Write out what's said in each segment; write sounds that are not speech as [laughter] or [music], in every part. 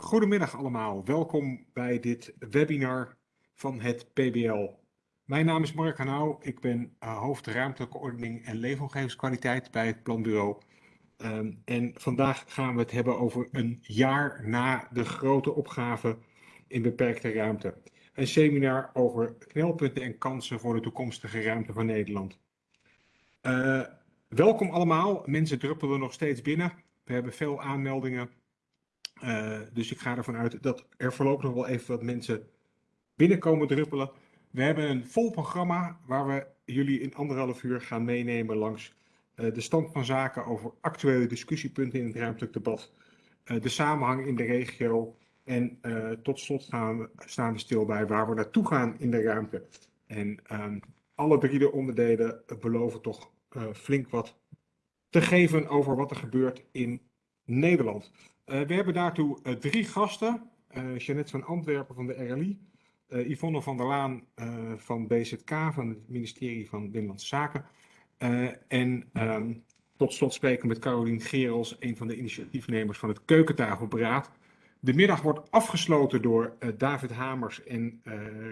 Goedemiddag allemaal, welkom bij dit webinar van het PBL. Mijn naam is Mark Hanau, ik ben uh, hoofd ruimtelijke ordening en leefomgevingskwaliteit bij het Planbureau. Um, en vandaag gaan we het hebben over een jaar na de grote opgave in beperkte ruimte. Een seminar over knelpunten en kansen voor de toekomstige ruimte van Nederland. Uh, welkom allemaal, mensen druppelen nog steeds binnen. We hebben veel aanmeldingen uh, dus ik ga ervan uit dat er voorlopig nog wel even wat mensen binnenkomen druppelen. We hebben een vol programma waar we jullie in anderhalf uur gaan meenemen langs uh, de stand van zaken over actuele discussiepunten in het ruimtelijk debat, uh, de samenhang in de regio en tot slot gaan we, staan we stil bij waar we naartoe gaan in de ruimte. En um, alle drie de onderdelen beloven toch flink wat te geven over wat er gebeurt in Nederland. Uh, we hebben daartoe uh, drie gasten. Uh, Jeannette van Antwerpen van de RLI, Yvonne van der Laan van BZK, van het ministerie van Binnenlandse Zaken. en um, tot slot spreken met Carolien Gerels, een van de initiatiefnemers van het Keukentafelberaad. De middag wordt afgesloten door David Hamers en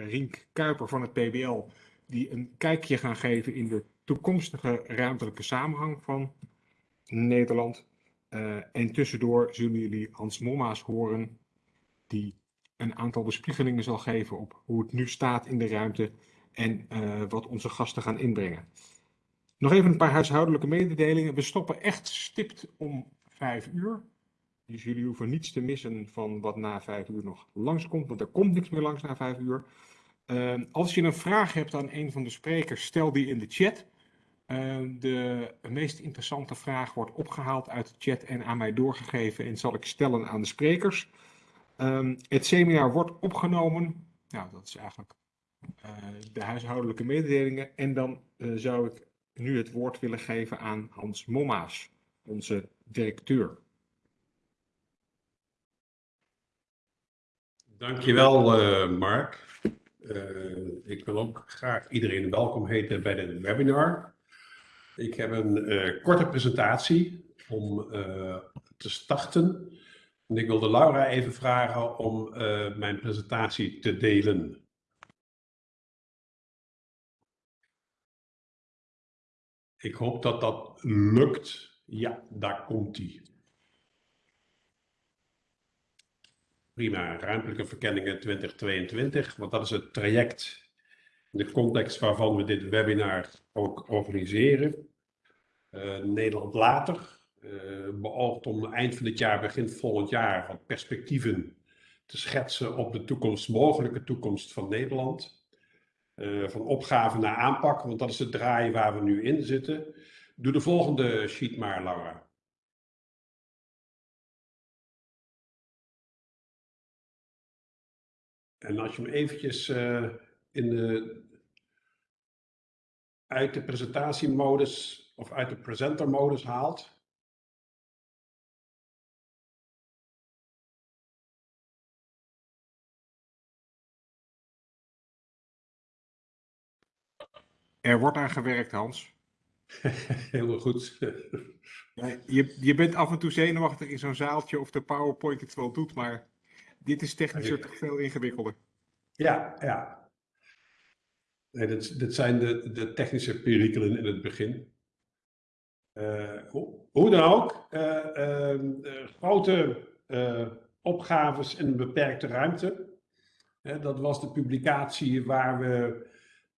Rink Kuiper van het PBL, die een kijkje gaan geven in de toekomstige ruimtelijke samenhang van Nederland. Uh, en tussendoor zullen jullie Hans Momma's horen, die een aantal bespiegelingen zal geven op hoe het nu staat in de ruimte en uh, wat onze gasten gaan inbrengen. Nog even een paar huishoudelijke mededelingen. We stoppen echt stipt om vijf uur. Dus jullie hoeven niets te missen van wat na vijf uur nog langskomt, want er komt niks meer langs na vijf uur. Uh, als je een vraag hebt aan een van de sprekers, stel die in de chat. Uh, de meest interessante vraag wordt opgehaald uit de chat en aan mij doorgegeven en zal ik stellen aan de sprekers. Um, het seminar wordt opgenomen. Nou, dat is eigenlijk uh, de huishoudelijke mededelingen. En dan uh, zou ik nu het woord willen geven aan Hans Mommaas, onze directeur. Dankjewel, uh, Mark. ik wil ook graag iedereen welkom heten bij dit webinar. Ik heb een uh, korte presentatie om uh, te starten. En ik wilde Laura even vragen om uh, mijn presentatie te delen. Ik hoop dat dat lukt. Ja, daar komt die. Prima, ruimtelijke verkenningen 2022, want dat is het traject de context waarvan we dit webinar ook organiseren. Uh, Nederland later uh, beoogt om eind van dit jaar, begin volgend jaar, wat perspectieven te schetsen op de toekomst, mogelijke toekomst van Nederland. Uh, van opgave naar aanpak, want dat is het draai waar we nu in zitten. Doe de volgende sheet maar, Laura. En als je hem eventjes in de uit de presentatiemodus of uit de presentermodus haalt. Er wordt aan gewerkt, Hans. [laughs] Heel goed. je, je bent af en toe zenuwachtig in zo'n zaaltje of de PowerPoint het wel doet, maar dit is technisch toch veel ingewikkelder. Ja, ja. Nee, dit, zijn de, de technische perikelen in het begin. Uh, hoe, dan ook, uh, uh, grote opgaves in een beperkte ruimte. dat was de publicatie waar we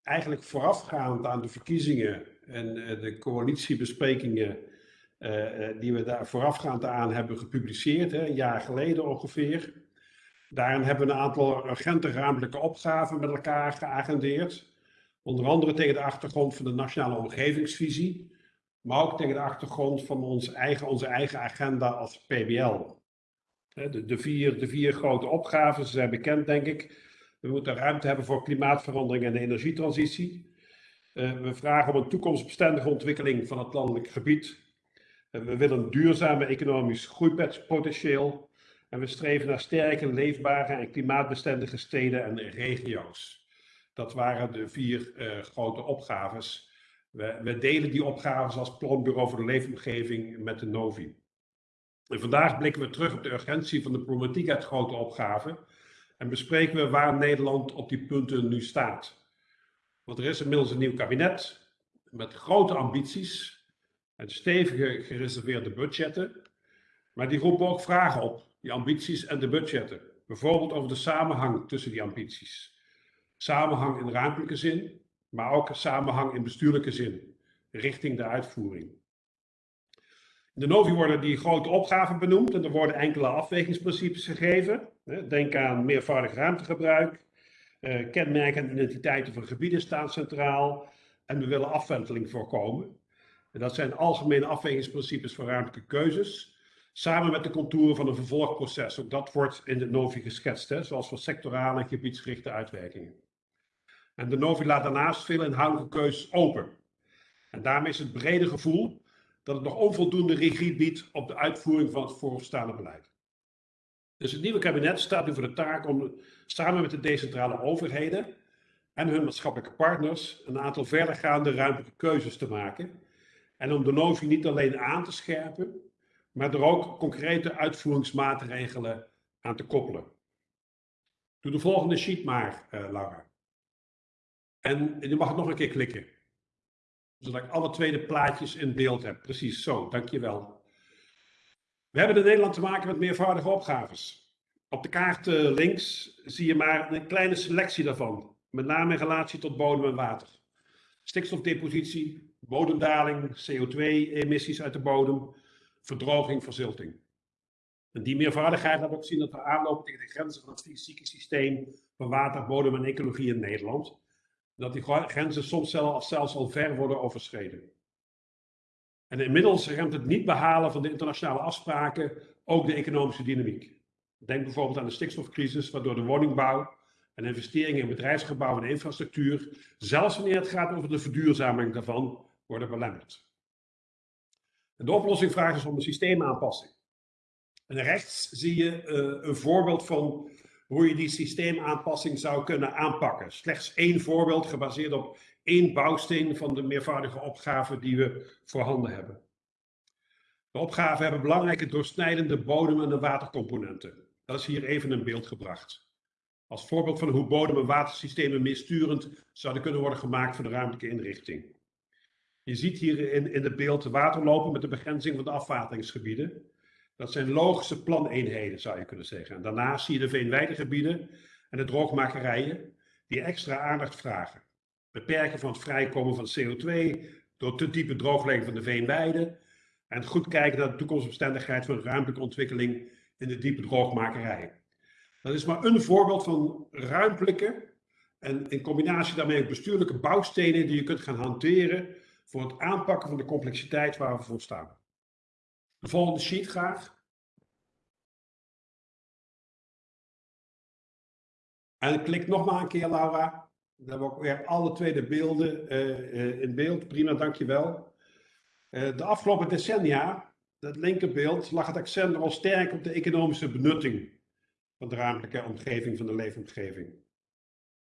eigenlijk voorafgaand aan de verkiezingen en de coalitiebesprekingen die we daar voorafgaand aan hebben gepubliceerd, een jaar geleden ongeveer. Daarin hebben we een aantal urgente ruimtelijke opgaven met elkaar geagendeerd. Onder andere tegen de achtergrond van de nationale omgevingsvisie, maar ook tegen de achtergrond van ons eigen, onze eigen agenda als PBL. De, de, vier, de vier grote opgaven zijn bekend, denk ik. We moeten ruimte hebben voor klimaatverandering en de energietransitie. Uh, we vragen om een toekomstbestendige ontwikkeling van het landelijk gebied. We willen een duurzame economisch groeipotentieel. En we streven naar sterke, leefbare en klimaatbestendige steden en regio's. Dat waren de vier uh, grote opgaves. We, we, delen die opgaves als planbureau voor de leefomgeving met de Novi. En vandaag blikken we terug op de urgentie van de problematiek uit grote opgaven en bespreken we waar Nederland op die punten nu staat. Want er is inmiddels een nieuw kabinet met grote ambities en stevige gereserveerde budgetten, maar die roepen ook vragen op, die ambities en de budgetten. Bijvoorbeeld over de samenhang tussen die ambities. Samenhang in ruimtelijke zin, maar ook samenhang in bestuurlijke zin, richting de uitvoering. In de NOVI worden die grote opgaven benoemd en er worden enkele afwegingsprincipes gegeven. Denk aan meervoudig ruimtegebruik, eh, kenmerken en identiteiten van gebieden staan centraal en we willen afwenteling voorkomen. En dat zijn algemene afwegingsprincipes voor ruimtelijke keuzes, samen met de contouren van een vervolgproces. Ook dat wordt in de NOVI geschetst, hè, zoals voor sectorale en gebiedsgerichte uitwerkingen. En de NOVI laat daarnaast veel inhoudelijke keuzes open. En daarmee is het brede gevoel dat het nog onvoldoende regie biedt op de uitvoering van het voorstaande beleid. Dus het nieuwe kabinet staat nu voor de taak om samen met de decentrale overheden en hun maatschappelijke partners een aantal verdergaande ruimtelijke keuzes te maken. En om de NOVI niet alleen aan te scherpen, maar er ook concrete uitvoeringsmaatregelen aan te koppelen. Doe de volgende sheet maar, uh, Laura. En je mag nog een keer klikken. Zodat ik alle tweede plaatjes in beeld heb. Precies zo, dankjewel. We hebben in Nederland te maken met meervoudige opgaves. Op de kaart uh, links zie je maar een kleine selectie daarvan. Met name in relatie tot bodem en water. Stikstofdepositie, bodemdaling, CO2-emissies uit de bodem, verdroging, verzilting. En die meervoudigheid laat ook zien dat we aanlopen tegen de grenzen van het fysieke systeem van water, bodem en ecologie in Nederland dat die grenzen soms zelfs al ver worden overschreden. En inmiddels remt het niet behalen van de internationale afspraken ook de economische dynamiek. Denk bijvoorbeeld aan de stikstofcrisis, waardoor de woningbouw en investeringen in bedrijfsgebouwen en infrastructuur, zelfs wanneer het gaat over de verduurzaming daarvan, worden belemmerd. De oplossing vraagt dus om een systeemaanpassing. En rechts zie je uh, een voorbeeld van hoe je die systeemaanpassing zou kunnen aanpakken. Slechts één voorbeeld gebaseerd op één bouwsteen van de meervoudige opgaven die we voorhanden hebben. De opgaven hebben belangrijke doorsnijdende bodem- en watercomponenten. Dat is hier even in beeld gebracht. Als voorbeeld van hoe bodem- en watersystemen meesturend zouden kunnen worden gemaakt voor de ruimtelijke inrichting. Je ziet hier in, in het beeld water lopen met de begrenzing van de afwateringsgebieden. Dat zijn logische planeenheden, zou je kunnen zeggen. En daarnaast zie je de veenweidegebieden en de droogmakerijen die extra aandacht vragen. Beperken van het vrijkomen van CO2 door te diepe drooglegging van de veenweiden. En goed kijken naar de toekomstbestendigheid van ruimtelijke ontwikkeling in de diepe droogmakerij. Dat is maar een voorbeeld van ruimtelijke en in combinatie daarmee ook bestuurlijke bouwstenen die je kunt gaan hanteren voor het aanpakken van de complexiteit waar we voor staan. De volgende sheet graag. En klik nog maar een keer, Laura. Dan hebben we ook weer alle twee de beelden uh, in beeld. Prima, dankjewel. Uh, de afgelopen decennia, dat linkerbeeld, lag het accent nogal sterk op de economische benutting van de ruimtelijke omgeving, van de leefomgeving.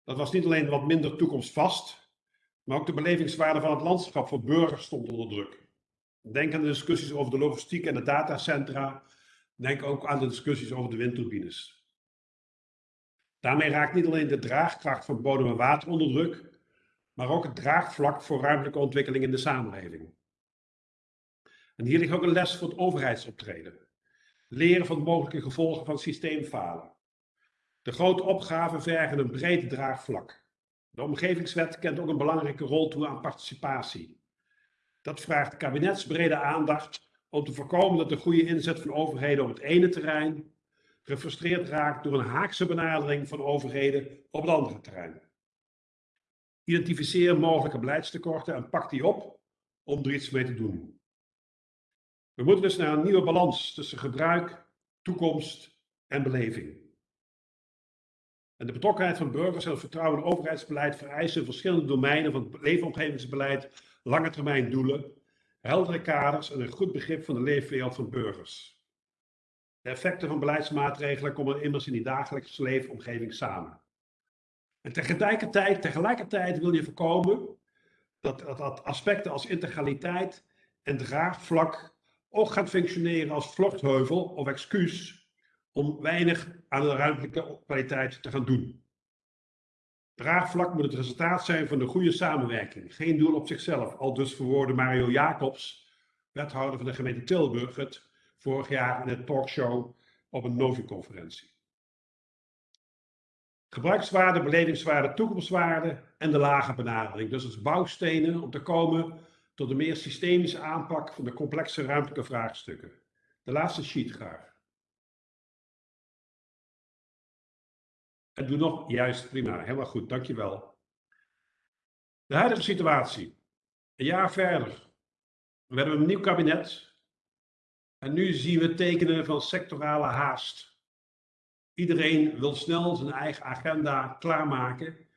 Dat was niet alleen wat minder toekomstvast, maar ook de belevingswaarde van het landschap voor burgers stond onder druk. Denk aan de discussies over de logistiek en de datacentra. Denk ook aan de discussies over de windturbines. Daarmee raakt niet alleen de draagkracht van bodem en water onder druk, maar ook het draagvlak voor ruimtelijke ontwikkeling in de samenleving. En hier ligt ook een les voor het overheidsoptreden. Leren van de mogelijke gevolgen van systeemfalen. De grote opgaven vergen een breed draagvlak. De omgevingswet kent ook een belangrijke rol toe aan participatie. Dat vraagt kabinetsbrede aandacht om te voorkomen dat de goede inzet van overheden op het ene terrein gefrustreerd raakt door een haakse benadering van overheden op het andere terrein. Identificeer mogelijke beleidstekorten en pak die op om er iets mee te doen. We moeten dus naar een nieuwe balans tussen gebruik, toekomst en beleving. De betrokkenheid van burgers en het vertrouwen in overheidsbeleid vereisen verschillende domeinen van het leefomgevingsbeleid lange termijn doelen, heldere kaders en een goed begrip van de leefwereld van burgers. De effecten van beleidsmaatregelen komen immers in die dagelijkse leefomgeving samen. En tegelijkertijd, tegelijkertijd wil je voorkomen dat, dat, dat aspecten als integraliteit en draagvlak ook gaat functioneren als vluchtheuvel of excuus om weinig aan de ruimtelijke kwaliteit te gaan doen. Draagvlak moet het resultaat zijn van de goede samenwerking, geen doel op zichzelf, al dus verwoordde Mario Jacobs, wethouder van de gemeente Tilburg, het vorig jaar in het talkshow op een Novi-conferentie. Gebruikswaarde, belevingswaarde, toekomstwaarde en de lage benadering. Dus als bouwstenen om te komen tot een meer systemische aanpak van de complexe ruimtelijke vraagstukken. De laatste sheet graag. Doe nog, juist, prima, helemaal goed, dankjewel. De huidige situatie. Een jaar verder. We hebben een nieuw kabinet. En nu zien we tekenen van sectorale haast. Iedereen wil snel zijn eigen agenda klaarmaken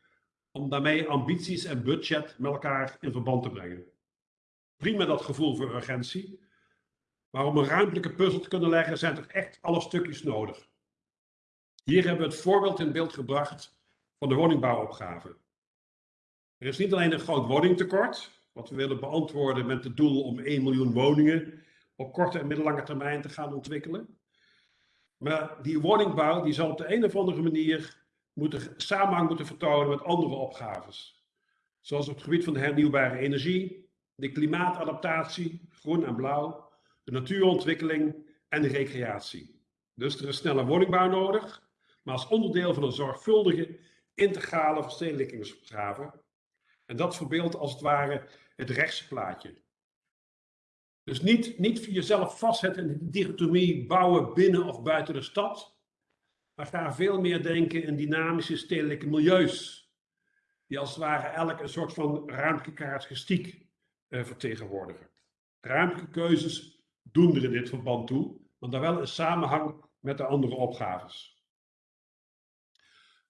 om daarmee ambities en budget met elkaar in verband te brengen. Prima dat gevoel voor urgentie, maar om een ruimtelijke puzzel te kunnen leggen zijn er echt alle stukjes nodig. Hier hebben we het voorbeeld in beeld gebracht van de woningbouwopgave. Er is niet alleen een groot woningtekort, wat we willen beantwoorden met het doel om 1 miljoen woningen op korte en middellange termijn te gaan ontwikkelen. Maar die woningbouw die zal op de een of andere manier moeten, samenhang moeten vertonen met andere opgaves. Zoals op het gebied van de hernieuwbare energie, de klimaatadaptatie, groen en blauw, de natuurontwikkeling en de recreatie. Dus er is snelle woningbouw nodig, maar als onderdeel van een zorgvuldige, integrale verstedelijkingsopgave. En dat verbeeldt als het ware het rechtse plaatje. Dus niet, niet voor jezelf vastzetten in de dichotomie bouwen binnen of buiten de stad, maar ga veel meer denken in dynamische stedelijke milieus, die als het ware elk een soort van ruimtelijke karakteristiek eh, vertegenwoordigen. Ruimtelijke keuzes doen er in dit verband toe, maar dan wel in samenhang met de andere opgaves.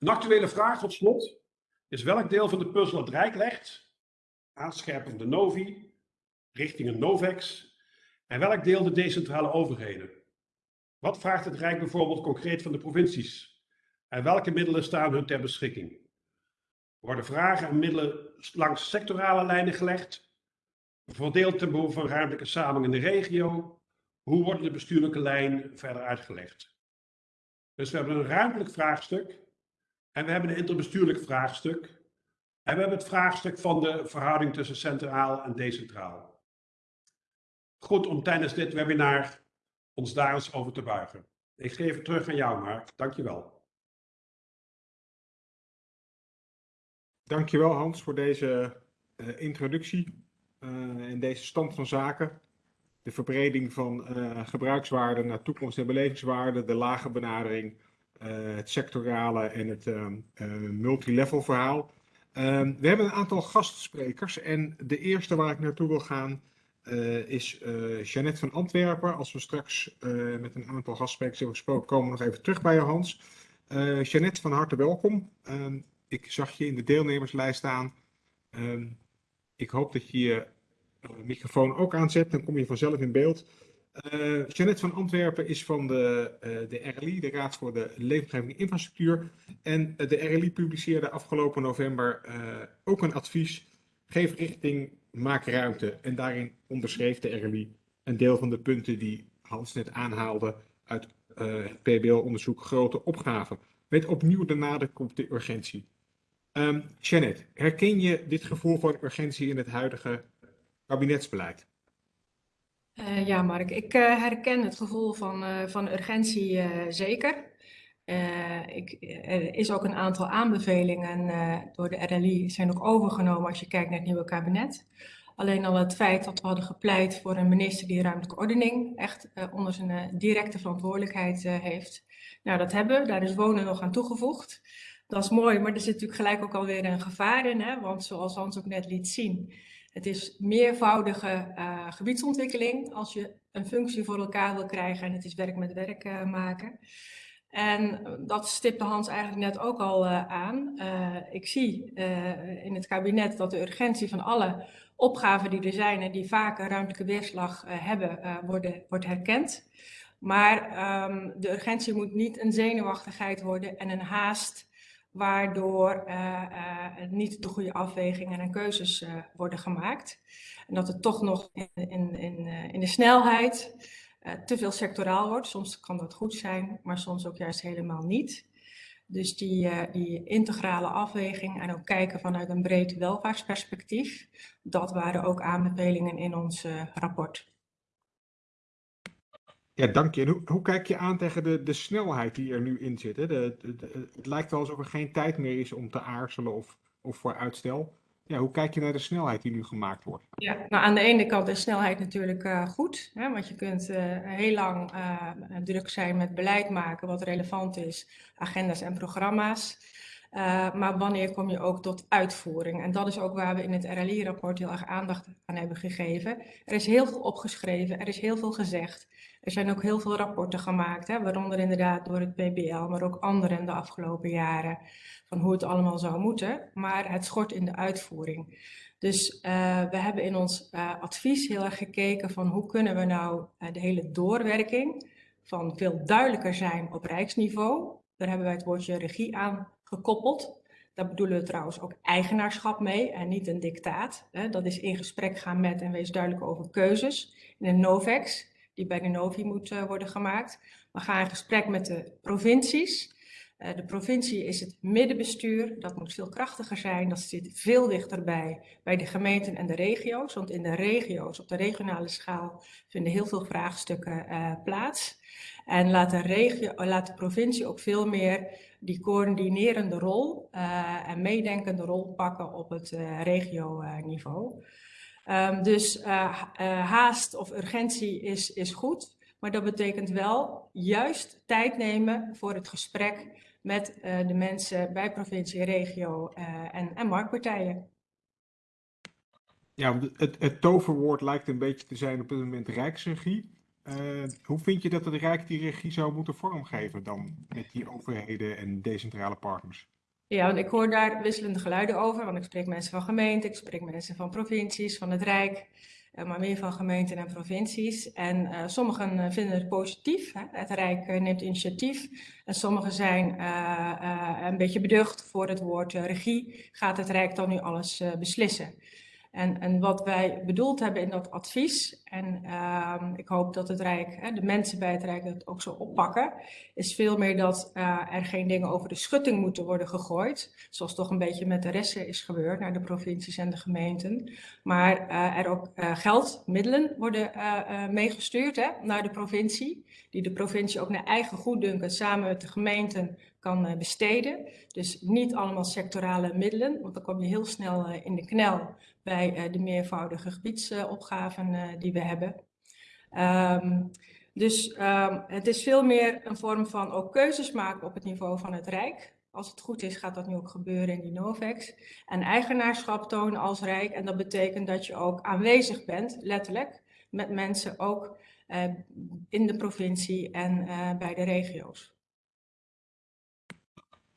Een actuele vraag tot slot is welk deel van de puzzel het Rijk legt, aanscherping de Novi, richting een Novex, en welk deel de decentrale overheden? Wat vraagt het Rijk bijvoorbeeld concreet van de provincies? En welke middelen staan hun ter beschikking? Worden vragen en middelen langs sectorale lijnen gelegd? Verdeeld ten behoeve van ruimtelijke samenhang in de regio? Hoe worden de bestuurlijke lijnen verder uitgelegd? Dus we hebben een ruimtelijk vraagstuk en we hebben een interbestuurlijk vraagstuk. En we hebben het vraagstuk van de verhouding tussen centraal en decentraal goed om tijdens dit webinar ons daar eens over te buigen. Ik geef het terug aan jou, Mark. Dankjewel. Dankjewel Hans voor deze uh, introductie uh, en deze stand van zaken. De verbreding van uh, gebruikswaarde naar toekomst- en belevingswaarde, de lage benadering, het sectorale en het multilevel verhaal. Ehm, we hebben een aantal gastsprekers en de eerste waar ik naartoe wil gaan uh, is uh, Jeannette van Antwerpen. Als we straks uh, met een aantal gastsprekers hebben gesproken, komen we nog even terug bij je, Hans. Jeannette, van harte welkom. Ehm, ik zag je in de deelnemerslijst staan. Ehm, ik hoop dat je je microfoon ook aanzet, dan kom je vanzelf in beeld. Jeannette van Antwerpen is van de, de RLI, de Raad voor de Leefomgeving Infrastructuur. En de RLI publiceerde afgelopen november ook een advies. Geef richting maak ruimte. En daarin onderschreef de RLI een deel van de punten die Hans net aanhaalde uit uh, het PBL-onderzoek grote opgaven. Met opnieuw de nadruk op de urgentie. Um, Janet, herken je dit gevoel van urgentie in het huidige kabinetsbeleid? Uh, ja, Mark, ik uh, herken het gevoel van, van urgentie zeker. Ik, er is ook een aantal aanbevelingen door de RLI zijn ook overgenomen als je kijkt naar het nieuwe kabinet. Alleen al het feit dat we hadden gepleit voor een minister die ruimtelijke ordening echt onder zijn directe verantwoordelijkheid heeft. Nou, dat hebben we. Daar is wonen nog aan toegevoegd. Dat is mooi, maar er zit natuurlijk gelijk ook alweer een gevaar in. Hè? Want zoals Hans ook net liet zien, het is meervoudige gebiedsontwikkeling als je een functie voor elkaar wil krijgen en het is werk met werk maken. En dat stipte Hans eigenlijk net ook al uh, aan. Ik zie in het kabinet dat de urgentie van alle opgaven die er zijn en die vaak een ruimtelijke weerslag hebben, worden, wordt herkend. Maar um, de urgentie moet niet een zenuwachtigheid worden en een haast waardoor niet de goede afwegingen en keuzes worden gemaakt. En dat het toch nog in, in, in, in de snelheid te veel sectoraal wordt. Soms kan dat goed zijn, maar soms ook juist helemaal niet. Dus die, die integrale afweging en ook kijken vanuit een breed welvaartsperspectief, dat waren ook aanbevelingen in ons rapport. Ja, dank je. Hoe, hoe, kijk je aan tegen de, de snelheid die er nu in zit? Hè? De, het lijkt wel alsof er geen tijd meer is om te aarzelen of, of voor uitstel. Ja, hoe kijk je naar de snelheid die nu gemaakt wordt? Ja, nou aan de ene kant is snelheid natuurlijk uh, goed, hè, want je kunt uh, heel lang uh, druk zijn met beleid maken wat relevant is, agenda's en programma's. Maar wanneer kom je ook tot uitvoering? En dat is ook waar we in het RLI-rapport heel erg aandacht aan hebben gegeven. Er is heel veel opgeschreven, er is heel veel gezegd. Er zijn ook heel veel rapporten gemaakt, hè, waaronder inderdaad door het PBL, maar ook anderen de afgelopen jaren, van hoe het allemaal zou moeten. Maar het schort in de uitvoering. Dus uh, we hebben in ons uh, advies heel erg gekeken van hoe kunnen we nou de hele doorwerking van veel duidelijker zijn op rijksniveau. Daar hebben wij het woordje regie aan gekoppeld. Daar bedoelen we trouwens ook eigenaarschap mee en niet een dictaat. Dat is in gesprek gaan met en wees duidelijk over keuzes. In een NOVEX die bij de Novi moet uh, worden gemaakt. We gaan in gesprek met de provincies. Uh, de provincie is het middenbestuur, dat moet veel krachtiger zijn, dat zit veel dichterbij bij de gemeenten en de regio's, want in de regio's, op de regionale schaal, vinden heel veel vraagstukken uh, plaats. En laat de, regio, laat de provincie ook veel meer die coördinerende rol en meedenkende rol pakken op het regio-niveau. Um, dus uh, uh, haast of urgentie is, is goed, maar dat betekent wel juist tijd nemen voor het gesprek met uh, de mensen bij provincie, regio en, en marktpartijen. Ja, het, het, toverwoord lijkt een beetje te zijn op dit moment rijksregie. Hoe vind je dat het Rijk die regie zou moeten vormgeven dan met die overheden en decentrale partners? Ja, want ik hoor daar wisselende geluiden over, want ik spreek mensen van gemeenten, ik spreek mensen van provincies, van het Rijk, eh, maar meer van gemeenten en provincies. En uh, sommigen eh, vinden het positief, hè? het Rijk neemt initiatief. En sommigen zijn een beetje beducht voor het woord regie. Gaat het Rijk dan nu alles beslissen? En, en wat wij bedoeld hebben in dat advies, en uh, ik hoop dat het Rijk, hè, de mensen bij het Rijk dat ook zo oppakken, is veel meer dat uh, er geen dingen over de schutting moeten worden gegooid, zoals toch een beetje met de rest is gebeurd naar de provincies en de gemeenten, maar uh, er ook uh, geld, middelen worden meegestuurd hè, naar de provincie, die de provincie ook naar eigen goeddunken samen met de gemeenten kan besteden. Dus niet allemaal sectorale middelen, want dan kom je heel snel in de knel bij de meervoudige gebiedsopgaven die we hebben. Um, dus um, het is veel meer een vorm van ook keuzes maken op het niveau van het Rijk. Als het goed is, gaat dat nu ook gebeuren in die NOVEX. En eigenaarschap tonen als Rijk. En dat betekent dat je ook aanwezig bent, letterlijk, met mensen ook uh, in de provincie en bij de regio's.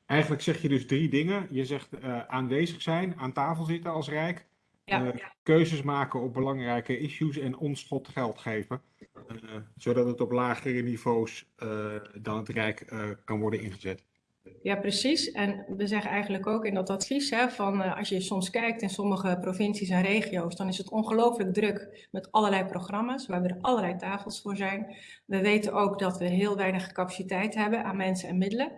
Eigenlijk zeg je dus drie dingen. Je zegt aanwezig zijn, aan tafel zitten als Rijk ja. uh, keuzes maken op belangrijke issues en onschot geld geven. Uh, zodat het op lagere niveaus uh, dan het Rijk kan worden ingezet. Ja, precies. En we zeggen eigenlijk ook in dat advies hè, van als je soms kijkt in sommige provincies en regio's, dan is het ongelooflijk druk met allerlei programma's waar er allerlei tafels voor zijn. We weten ook dat we heel weinig capaciteit hebben aan mensen en middelen.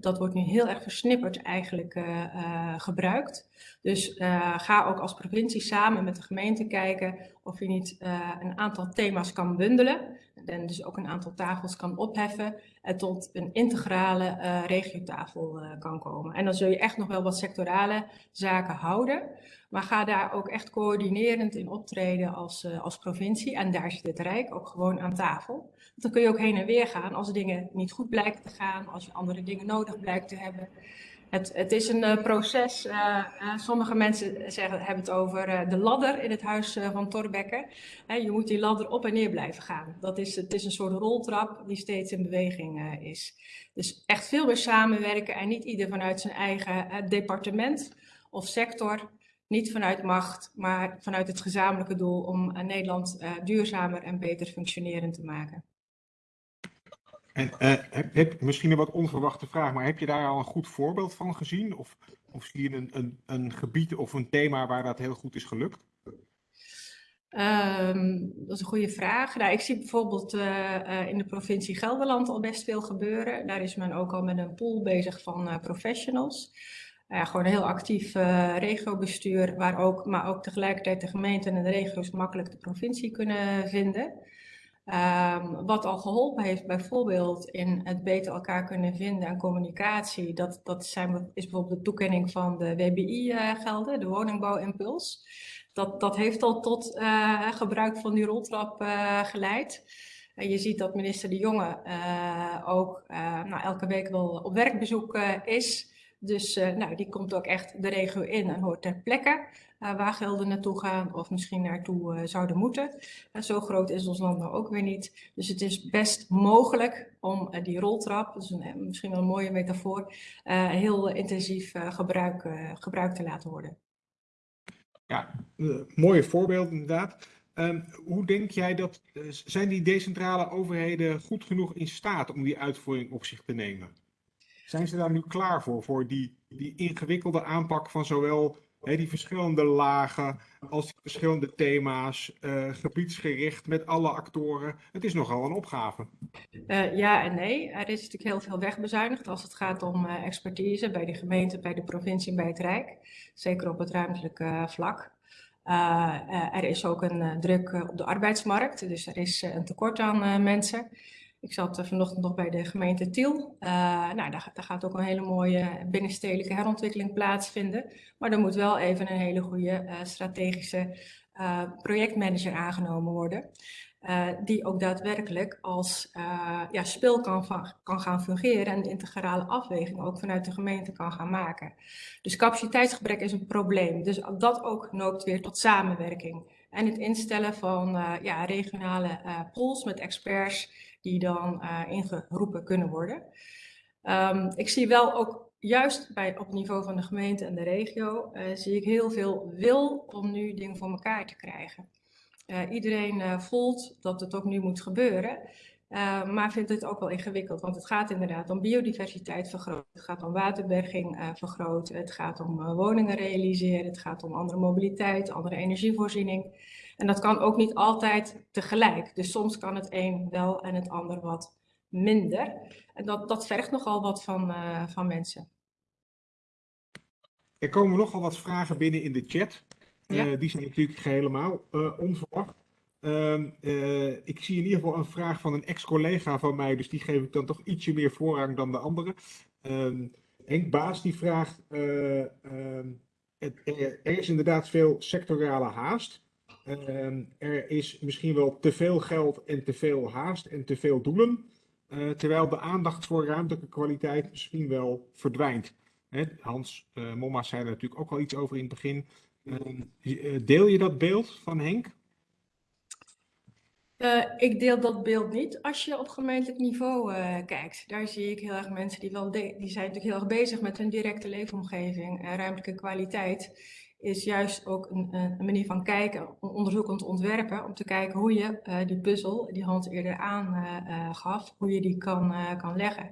Dat wordt nu heel erg versnipperd eigenlijk uh, uh, gebruikt. Dus uh, ga ook als provincie samen met de gemeente kijken of je niet een aantal thema's kan bundelen. En dus ook een aantal tafels kan opheffen en tot een integrale regiotafel kan komen. En dan zul je echt nog wel wat sectorale zaken houden. Maar ga daar ook echt coördinerend in optreden als, als provincie. En daar zit het Rijk ook gewoon aan tafel. Dan kun je ook heen en weer gaan als dingen niet goed blijken te gaan, als je andere dingen nodig blijkt te hebben. Het, het is een uh, proces. Uh, uh, sommige mensen zeggen, hebben het over de ladder in het huis van Torbekke. je moet die ladder op en neer blijven gaan. Dat is, het is een soort roltrap die steeds in beweging is. Dus echt veel meer samenwerken en niet ieder vanuit zijn eigen departement of sector. Niet vanuit macht, maar vanuit het gezamenlijke doel om Nederland duurzamer en beter functionerend te maken. En uh, heb, misschien een wat onverwachte vraag, maar heb je daar al een goed voorbeeld van gezien? Of, of zie je een, een, een gebied of een thema waar dat heel goed is gelukt? Um, dat is een goede vraag. Nou, ik zie bijvoorbeeld uh, uh, in de provincie Gelderland al best veel gebeuren. Daar is men ook al met een pool bezig van professionals. gewoon een heel actief regiobestuur, waar ook, maar ook tegelijkertijd de gemeenten en de regio's makkelijk de provincie kunnen vinden. Um, wat al geholpen heeft bijvoorbeeld in het beter elkaar kunnen vinden en communicatie, dat, dat zijn, is bijvoorbeeld de toekenning van de WBI-gelden, de woningbouwimpuls. Dat, dat heeft al tot uh, gebruik van die roltrap uh, geleid. En je ziet dat minister De Jonge ook nou, elke week wel op werkbezoek is. Dus nou, die komt ook echt de regio in en hoort ter plekke waar gelden naartoe gaan of misschien naartoe zouden moeten. zo groot is ons land nou ook weer niet. Dus het is best mogelijk om die roltrap, dat is een, misschien wel een mooie metafoor, heel intensief gebruik, gebruik te laten worden. Ja, mooie voorbeeld inderdaad. Um, hoe denk jij dat, zijn die decentrale overheden goed genoeg in staat om die uitvoering op zich te nemen? Zijn ze daar nu klaar voor, voor die, die ingewikkelde aanpak van zowel die verschillende lagen als verschillende thema's, uh, gebiedsgericht met alle actoren? Het is nogal een opgave. ja en nee. Er is natuurlijk heel veel wegbezuinigd als het gaat om expertise bij de gemeente, bij de provincie en bij het Rijk zeker op het ruimtelijke vlak. Er is ook een druk op de arbeidsmarkt, dus er is een tekort aan mensen. Ik zat vanochtend nog bij de gemeente Tiel. nou, daar, daar, gaat ook een hele mooie binnenstedelijke herontwikkeling plaatsvinden. Maar er moet wel even een hele goede strategische projectmanager aangenomen worden. Uh, die ook daadwerkelijk als uh, ja, spil kan, kan gaan fungeren en de integrale afweging ook vanuit de gemeente kan gaan maken. Dus capaciteitsgebrek is een probleem. Dus dat ook noopt weer tot samenwerking. En het instellen van uh, ja, regionale pools met experts die dan ingeroepen kunnen worden. Um, ik zie wel ook juist bij, op het niveau van de gemeente en de regio, zie ik heel veel wil om nu dingen voor elkaar te krijgen. Uh, iedereen voelt dat het ook nu moet gebeuren, maar vindt het ook wel ingewikkeld. Want het gaat inderdaad om biodiversiteit vergroten, het gaat om waterberging vergroten, het gaat om woningen realiseren, het gaat om andere mobiliteit, andere energievoorziening. En dat kan ook niet altijd tegelijk. Dus soms kan het een wel en het ander wat minder. En dat, dat vergt nogal wat van, van mensen. Er komen nogal wat vragen binnen in de chat. Ja. Uh, die zijn natuurlijk helemaal uh, onverwacht. Uh, ik zie in ieder geval een vraag van een ex-collega van mij, dus die geef ik dan toch ietsje meer voorrang dan de andere. Ehm, Henk Baas die vraagt, ehm, het, er, er, is inderdaad veel sectorale haast. Er is misschien wel te veel geld en te veel haast en te veel doelen, terwijl de aandacht voor ruimtelijke kwaliteit misschien wel verdwijnt. Hè, Hans Momma zei er natuurlijk ook al iets over in het begin. Uh, deel je dat beeld van Henk? Uh, ik deel dat beeld niet als je op gemeentelijk niveau uh, kijkt. Daar zie ik heel erg mensen die, wel die zijn natuurlijk heel erg bezig met hun directe leefomgeving. En ruimtelijke kwaliteit is juist ook een, een, manier van kijken, onderzoekend ontwerpen, om te kijken hoe je uh, die puzzel, die Hans eerder aangaf, hoe je die kan, kan leggen.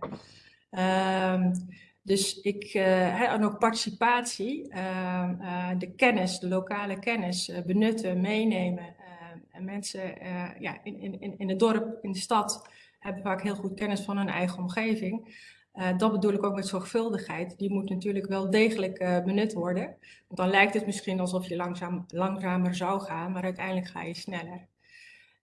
Ehm, dus ik, en ook participatie, uh, de kennis, de lokale kennis benutten, meenemen. en mensen ja, in, in, in het dorp, in de stad, hebben vaak heel goed kennis van hun eigen omgeving. Dat bedoel ik ook met zorgvuldigheid. Die moet natuurlijk wel degelijk benut worden. Want dan lijkt het misschien alsof je langzaam, langzamer zou gaan, maar uiteindelijk ga je sneller.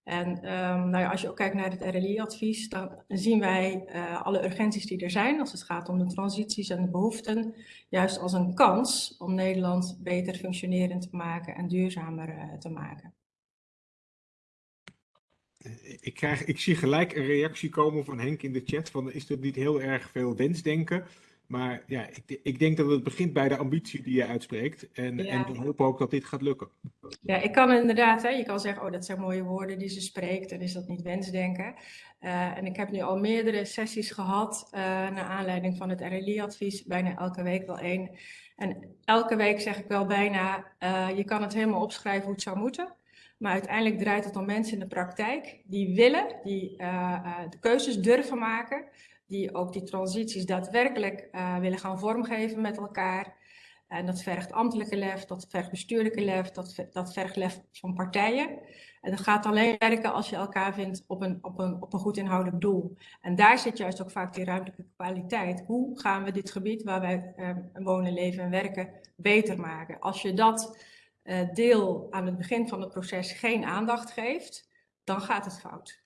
En um, nou ja, als je ook kijkt naar het RLI-advies, dan zien wij uh, alle urgenties die er zijn als het gaat om de transities en de behoeften, juist als een kans om Nederland beter functionerend te maken en duurzamer te maken. Ik, krijg, ik zie gelijk een reactie komen van Henk in de chat van is er niet heel erg veel wensdenken? Maar ja, ik, ik, denk dat het begint bij de ambitie die je uitspreekt. En, ja. en we hopen ook dat dit gaat lukken. Ja, ik kan inderdaad, hè, je kan zeggen, oh dat zijn mooie woorden die ze spreekt. Dan is dat niet wensdenken. Uh, en ik heb nu al meerdere sessies gehad uh, naar aanleiding van het RLI-advies. Bijna elke week wel één. En elke week zeg ik wel bijna, uh, je kan het helemaal opschrijven hoe het zou moeten. Maar uiteindelijk draait het om mensen in de praktijk die willen, die de keuzes durven maken, die ook die transities daadwerkelijk willen gaan vormgeven met elkaar. En dat vergt ambtelijke lef, dat vergt bestuurlijke lef, dat, dat vergt lef van partijen. En dat gaat alleen werken als je elkaar vindt op een, op, een, op een goed inhoudelijk doel. En daar zit juist ook vaak die ruimtelijke kwaliteit. Hoe gaan we dit gebied waar wij eh, wonen, leven en werken beter maken? Als je dat deel aan het begin van het proces geen aandacht geeft, dan gaat het fout.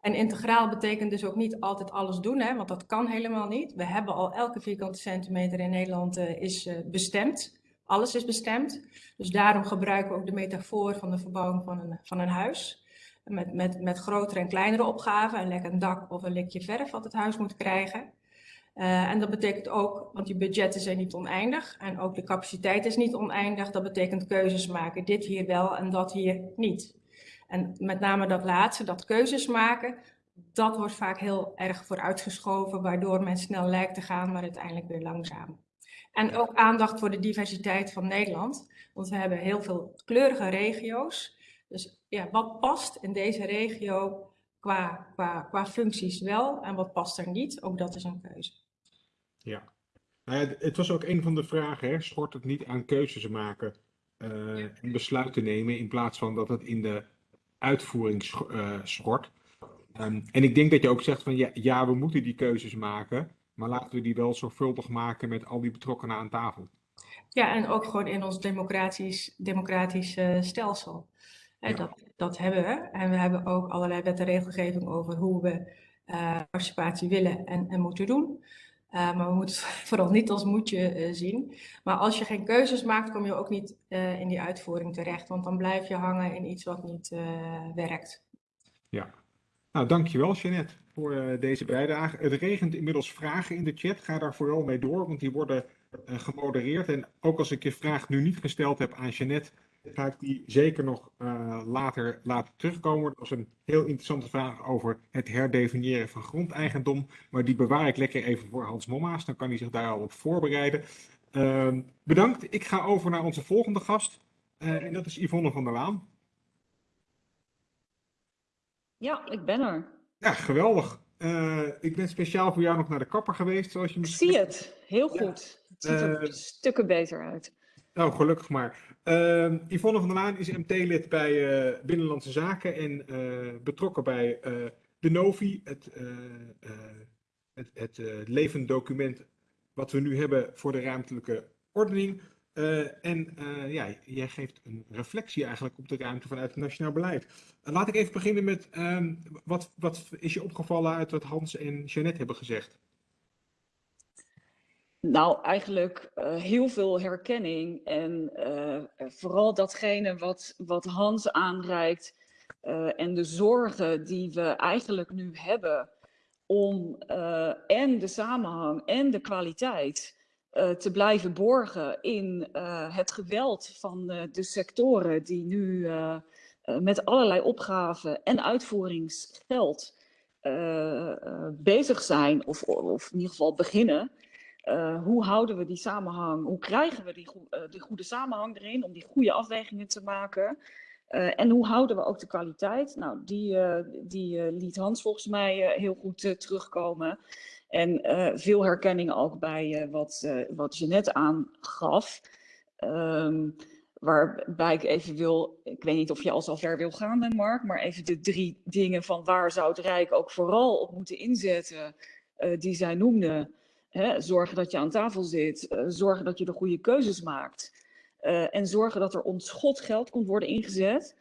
En integraal betekent dus ook niet altijd alles doen, hè, want dat kan helemaal niet. We hebben al elke vierkante centimeter in Nederland uh, is uh, bestemd. Alles is bestemd. Dus daarom gebruiken we ook de metafoor van de verbouwing van een, van een huis. Met, met, met grotere en kleinere opgaven, een lekker dak of een likje verf wat het huis moet krijgen. Uh, en dat betekent ook, want die budgetten zijn niet oneindig en ook de capaciteit is niet oneindig. Dat betekent keuzes maken, dit hier wel en dat hier niet. En met name dat laatste, dat keuzes maken, dat wordt vaak heel erg vooruitgeschoven, waardoor men snel lijkt te gaan, maar uiteindelijk weer langzaam. En ook aandacht voor de diversiteit van Nederland, want we hebben heel veel kleurige regio's. Dus ja, wat past in deze regio qua, qua, qua functies wel en wat past er niet? Ook dat is een keuze. Ja, nou ja het was ook een van de vragen, hè? schort het niet aan keuzes maken uh, en besluiten nemen in plaats van dat het in de uitvoering uh, schort. Um, en ik denk dat je ook zegt van ja, ja, we moeten die keuzes maken, maar laten we die wel zorgvuldig maken met al die betrokkenen aan tafel. Ja, en ook gewoon in ons democratisch, democratisch uh, stelsel. Ja. Dat, dat hebben we. En we hebben ook allerlei wet en regelgeving over hoe we participatie willen en, en moeten doen. Uh, maar we moeten het [laughs] vooral niet als moedje uh, zien. Maar als je geen keuzes maakt, kom je ook niet uh, in die uitvoering terecht. Want dan blijf je hangen in iets wat niet werkt. Ja, nou dankjewel Jeannette voor deze bijdrage. Het regent inmiddels vragen in de chat. Ga daar vooral mee door, want die worden gemodereerd. En ook als ik je vraag nu niet gesteld heb aan Jeannette, ga ik die zeker nog uh, later laten terugkomen. Dat was een heel interessante vraag over het herdefiniëren van grondeigendom. Maar die bewaar ik lekker even voor Hans Momma's. Dan kan hij zich daar al op voorbereiden. Uh, bedankt. Ik ga over naar onze volgende gast. Uh, en dat is Yvonne van der Laan. Ja, ik ben er. Ja, geweldig. Uh, ik ben speciaal voor jou nog naar de kapper geweest, zoals je misschien... Ik zie het, heel goed. Ja. Het ziet er stukken beter uit. Nou, gelukkig maar. Uh, Yvonne van der Laan is MT-lid bij uh, Binnenlandse Zaken en uh, betrokken bij uh, de Novi, het, het, het levend document wat we nu hebben voor de ruimtelijke ordening. en ja, jij geeft een reflectie eigenlijk op de ruimte vanuit het nationaal beleid. laat ik even beginnen met ehm, wat, wat is je opgevallen uit wat Hans en Jeannette hebben gezegd? Nou, eigenlijk uh, heel veel herkenning en uh, vooral datgene wat, wat Hans aanreikt en de zorgen die we eigenlijk nu hebben om en de samenhang en de kwaliteit te blijven borgen in het geweld van de sectoren die nu met allerlei opgaven en uitvoeringsgeld bezig zijn of, of in ieder geval beginnen. Uh, hoe houden we die samenhang? Hoe krijgen we die, uh, goede samenhang erin om die goede afwegingen te maken? Uh, en hoe houden we ook de kwaliteit? Nou, die, die liet Hans volgens mij heel goed terugkomen. En veel herkenning ook bij wat, wat Jeannette aangaf. Um, waarbij ik even wil, ik weet niet of je al zo ver wil gaan, Mark, maar even de drie dingen van waar zou het Rijk ook vooral op moeten inzetten, die zij noemde. Zorgen dat je aan tafel zit, uh, zorgen dat je de goede keuzes maakt. Uh, en zorgen dat er onschot geld komt worden ingezet.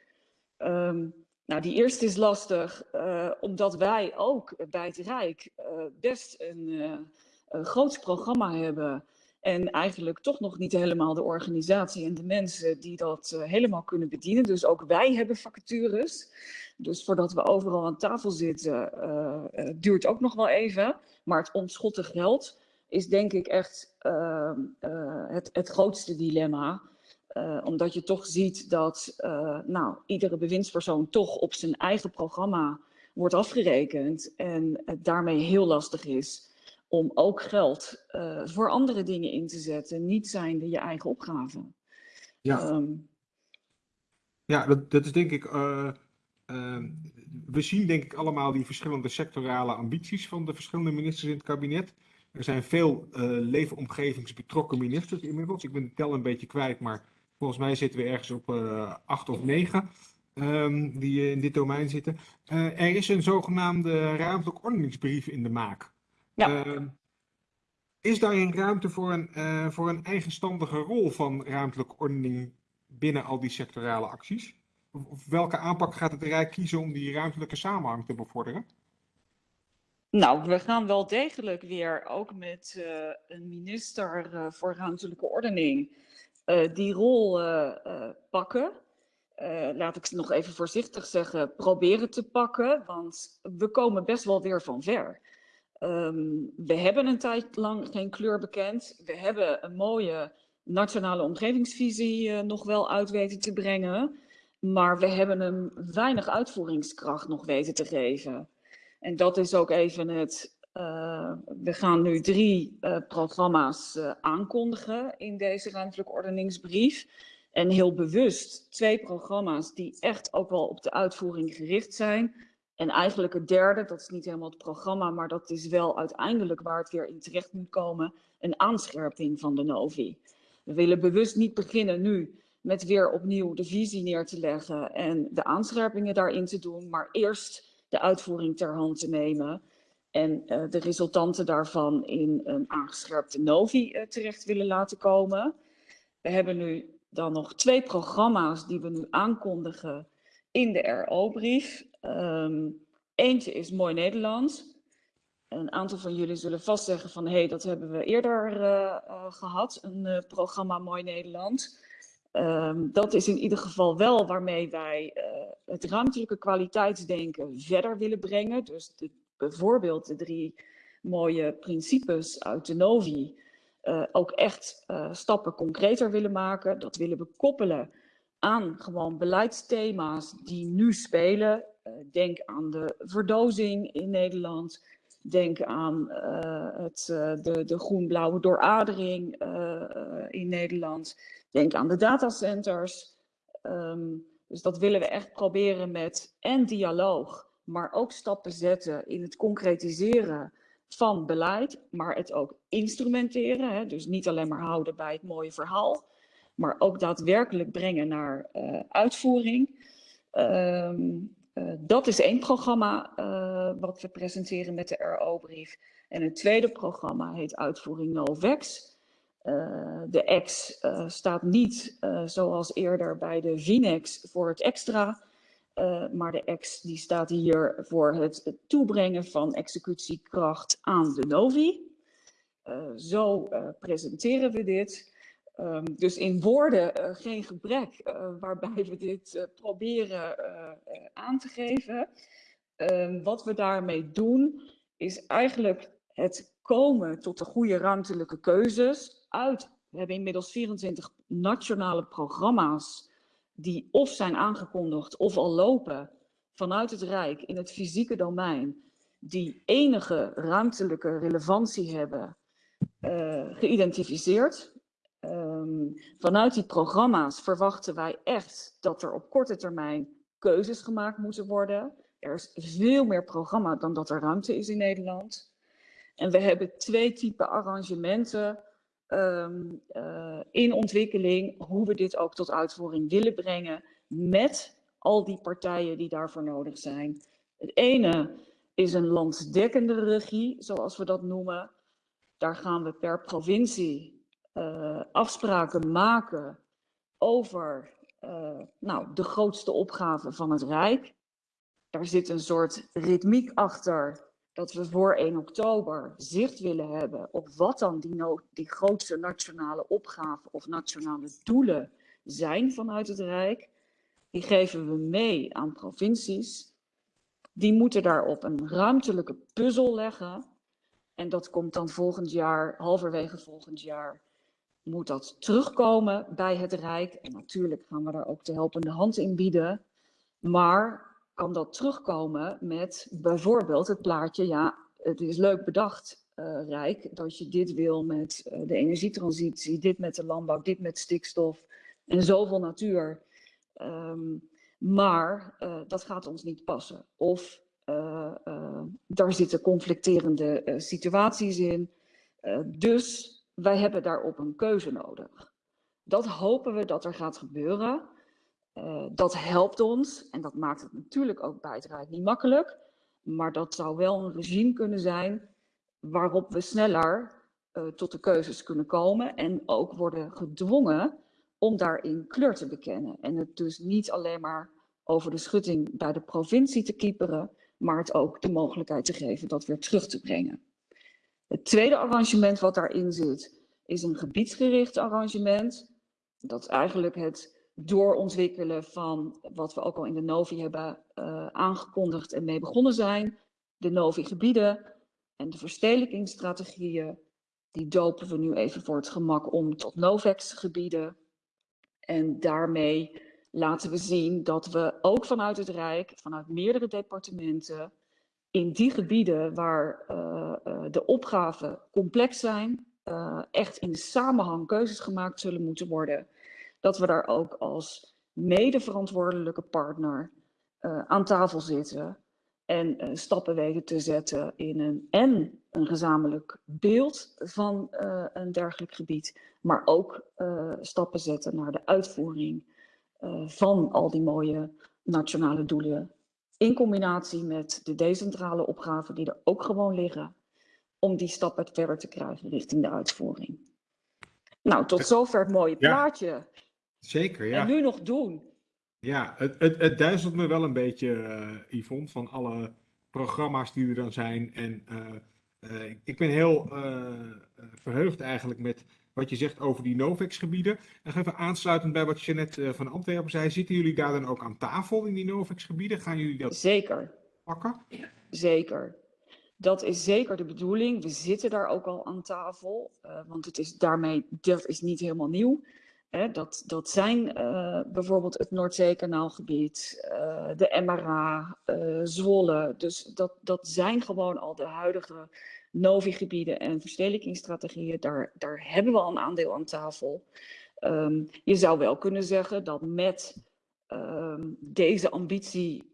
Um, nou, die eerste is lastig, uh, omdat wij ook bij het Rijk best een, groot programma hebben. En eigenlijk toch nog niet helemaal de organisatie en de mensen die dat helemaal kunnen bedienen. Dus ook wij hebben vacatures. Dus voordat we overal aan tafel zitten, duurt ook nog wel even. Maar het ontschotten geld is denk ik echt uh, uh, het, het grootste dilemma. Uh, omdat je toch ziet dat nou, iedere bewindspersoon toch op zijn eigen programma wordt afgerekend. En het daarmee heel lastig is om ook geld voor andere dingen in te zetten. Niet zijnde je eigen opgave. Ja. Um, Ja, dat, dat is denk ik. Eh, ehm, we zien denk ik allemaal die verschillende sectorale ambities van de verschillende ministers in het kabinet. Er zijn veel eh leefomgevingsbetrokken ministers inmiddels. Ik ben de tel een beetje kwijt, maar volgens mij zitten we ergens op eh, acht of negen ehm, die eh, in dit domein zitten. Er is een zogenaamde ruimtelijk ordeningsbrief in de maak. Ja. Ehm, is daarin ruimte voor een, voor een eigenstandige rol van ruimtelijke ordening binnen al die sectorale acties? Welke aanpak gaat het Rijk kiezen om die ruimtelijke samenhang te bevorderen? Nou, we gaan wel degelijk weer ook met eh, een minister eh, voor ruimtelijke ordening eh, die rol pakken. Laat ik nog even voorzichtig zeggen, proberen te pakken, want we komen best wel weer van ver. Ehm, we hebben een tijd lang geen kleur bekend. We hebben een mooie nationale omgevingsvisie nog wel uit weten te brengen, maar we hebben hem weinig uitvoeringskracht nog weten te geven. En dat is ook even het. eh, we gaan nu drie eh, programma's eh, aankondigen in deze ruimtelijke ordeningsbrief. En heel bewust twee programma's die echt ook wel op de uitvoering gericht zijn. En eigenlijk het derde, dat is niet helemaal het programma, maar dat is wel uiteindelijk waar het weer in terecht moet komen, een aanscherping van de Novi. We willen bewust niet beginnen nu met weer opnieuw de visie neer te leggen en de aanscherpingen daarin te doen, maar eerst de uitvoering ter hand te nemen en eh, de resultanten daarvan in een aangescherpte Novi eh, terecht willen laten komen. We hebben nu dan nog twee programma's die we nu aankondigen in de RO-brief. Ehm, eentje is Mooi Nederland. Een aantal van jullie zullen vast zeggen van hé, hey, dat hebben we eerder eh, eh, gehad, een programma Mooi Nederland. Ehm, dat is in ieder geval wel waarmee wij eh, het ruimtelijke kwaliteitsdenken verder willen brengen. Dus bijvoorbeeld de drie mooie principes uit de Novi eh, ook echt eh, stappen concreter willen maken. Dat willen we koppelen aan gewoon beleidsthema's die nu spelen. Denk aan de verdozing in Nederland. Denk aan het, de, de groen-blauwe dooradering in Nederland. Denk aan de datacenters. Ehm, dus dat willen we echt proberen met en dialoog, maar ook stappen zetten in het concretiseren van beleid, maar het ook instrumenteren. Hè? Dus niet alleen maar houden bij het mooie verhaal, maar ook daadwerkelijk brengen naar eh, uitvoering. Ehm, eh, dat is één programma eh, wat we presenteren met de RO-brief. En het tweede programma heet Uitvoering Novex. Uh, de X uh, staat niet uh, zoals eerder bij de VINEX voor het extra, maar de X die staat hier voor het, toebrengen van executiekracht aan de Novi. zo presenteren we dit. Um, dus in woorden geen gebrek waarbij we dit proberen aan te geven. Um, wat we daarmee doen is eigenlijk het komen tot de goede ruimtelijke keuzes uit. We hebben inmiddels 24 nationale programma's die of zijn aangekondigd of al lopen vanuit het Rijk in het fysieke domein, die enige ruimtelijke relevantie hebben, uh, geïdentificeerd. Um, vanuit die programma's verwachten wij echt dat er op korte termijn keuzes gemaakt moeten worden. Er is veel meer programma dan dat er ruimte is in Nederland. En we hebben twee typen arrangementen um, uh, in ontwikkeling, hoe we dit ook tot uitvoering willen brengen met al die partijen die daarvoor nodig zijn. Het ene is een landsdekkende regie, zoals we dat noemen. Daar gaan we per provincie uh, afspraken maken over uh, nou, de grootste opgave van het Rijk. Daar zit een soort ritmiek achter dat we voor 1 oktober zicht willen hebben op wat dan die, no die grootste nationale opgaven of nationale doelen zijn vanuit het Rijk. Die geven we mee aan provincies. Die moeten daarop een ruimtelijke puzzel leggen. En dat komt dan volgend jaar, halverwege volgend jaar, moet dat terugkomen bij het Rijk. En natuurlijk gaan we daar ook de helpende hand in bieden. Maar kan dat terugkomen met bijvoorbeeld het plaatje, ja, het is leuk bedacht, uh, Rijk, dat je dit wil met uh, de energietransitie, dit met de landbouw, dit met stikstof en zoveel natuur. Ehm, maar eh, dat gaat ons niet passen. Of daar zitten conflicterende situaties in. dus wij hebben daarop een keuze nodig. Dat hopen we dat er gaat gebeuren. Dat helpt ons en dat maakt het natuurlijk ook bij niet makkelijk. Maar dat zou wel een regime kunnen zijn waarop we sneller tot de keuzes kunnen komen en ook worden gedwongen om daarin kleur te bekennen. En het dus niet alleen maar over de schutting bij de provincie te kieperen, maar het ook de mogelijkheid te geven dat weer terug te brengen. Het tweede arrangement wat daarin zit, is een gebiedsgericht arrangement. Dat is eigenlijk het doorontwikkelen van wat we ook al in de Novi hebben uh, aangekondigd en mee begonnen zijn. De Novi-gebieden en de verstedelijkingsstrategieën. Die dopen we nu even voor het gemak om tot Novex-gebieden. En daarmee laten we zien dat we ook vanuit het Rijk, vanuit meerdere departementen, in die gebieden waar uh, uh, de opgaven complex zijn, echt in samenhang keuzes gemaakt zullen moeten worden, dat we daar ook als medeverantwoordelijke partner aan tafel zitten en stappen weten te zetten in een en een gezamenlijk beeld van een dergelijk gebied, maar ook stappen zetten naar de uitvoering van al die mooie nationale doelen. In combinatie met de decentrale opgaven die er ook gewoon liggen. Om die stappen verder te krijgen richting de uitvoering. Nou, tot zover het mooie plaatje. Ja, zeker, ja. En nu nog doen. Ja, het, het, het duizelt me wel een beetje, uh, Yvonne, van alle programma's die er dan zijn. En uh, uh, ik ben heel verheugd eigenlijk met wat je zegt over die Novex-gebieden. En even aansluitend bij wat je net uh, van Antwerpen zei, zitten jullie daar dan ook aan tafel in die Novex-gebieden? Gaan jullie dat zeker. pakken? Zeker. Dat is zeker de bedoeling. We zitten daar ook al aan tafel, want het is daarmee, dat is niet helemaal nieuw. Hè, dat, dat zijn uh, bijvoorbeeld het Noordzeekanaalgebied, de MRA, Zwolle. Dus dat, dat zijn gewoon al de huidige Novi-gebieden en verstedelijkingsstrategieën, daar, daar hebben we al een aandeel aan tafel. Um, je zou wel kunnen zeggen dat met um, deze ambitie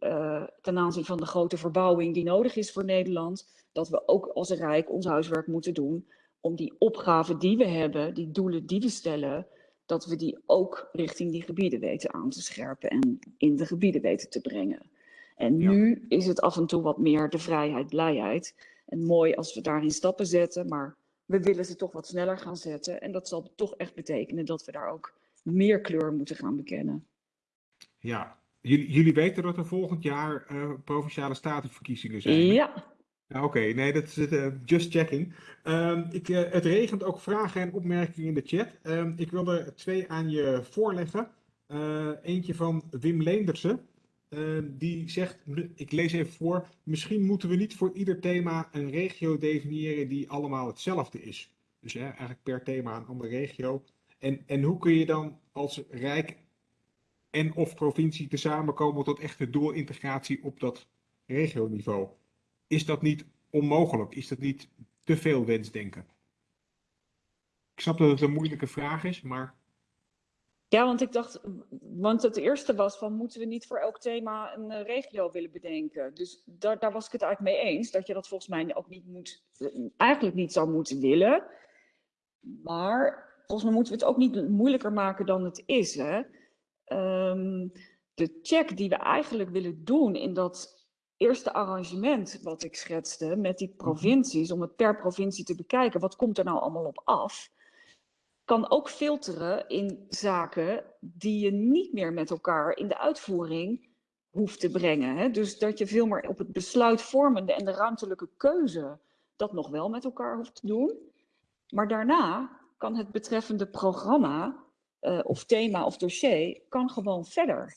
ten aanzien van de grote verbouwing die nodig is voor Nederland, dat we ook als Rijk ons huiswerk moeten doen om die opgaven die we hebben, die doelen die we stellen, dat we die ook richting die gebieden weten aan te scherpen en in de gebieden weten te brengen. En ja. nu is het af en toe wat meer de vrijheid, blijheid. En mooi als we daarin stappen zetten, maar we willen ze toch wat sneller gaan zetten. En dat zal toch echt betekenen dat we daar ook meer kleur moeten gaan bekennen. Ja, jullie, jullie weten dat er volgend jaar uh, provinciale statenverkiezingen zijn. Ja. Oké, nee, dat is uh, just checking. Uh, ik, uh, het regent ook vragen en opmerkingen in de chat. Ehm, ik wil er twee aan je voorleggen. eentje van Wim Leendersen. Uh, die zegt, ik lees even voor, misschien moeten we niet voor ieder thema een regio definiëren die allemaal hetzelfde is. Dus hè, eigenlijk per thema een andere regio. En, en hoe kun je dan als Rijk en of provincie tezamen komen tot echte doorintegratie op dat regioniveau? Is dat niet onmogelijk? Is dat niet te veel wensdenken? Ik snap dat het een moeilijke vraag is, maar... Ja, want ik dacht, want het eerste was van moeten we niet voor elk thema een uh, regio willen bedenken. Dus daar, daar was ik het eigenlijk mee eens, dat je dat volgens mij ook niet moet, eigenlijk niet zou moeten willen. Maar volgens mij moeten we het ook niet moeilijker maken dan het is. Hè? Um, de check die we eigenlijk willen doen in dat eerste arrangement wat ik schetste met die provincies, om het per provincie te bekijken, wat komt er nou allemaal op af? kan ook filteren in zaken die je niet meer met elkaar in de uitvoering hoeft te brengen. Hè? Dus dat je veel meer op het besluitvormende en de ruimtelijke keuze dat nog wel met elkaar hoeft te doen. Maar daarna kan het betreffende programma uh, of thema of dossier kan gewoon verder.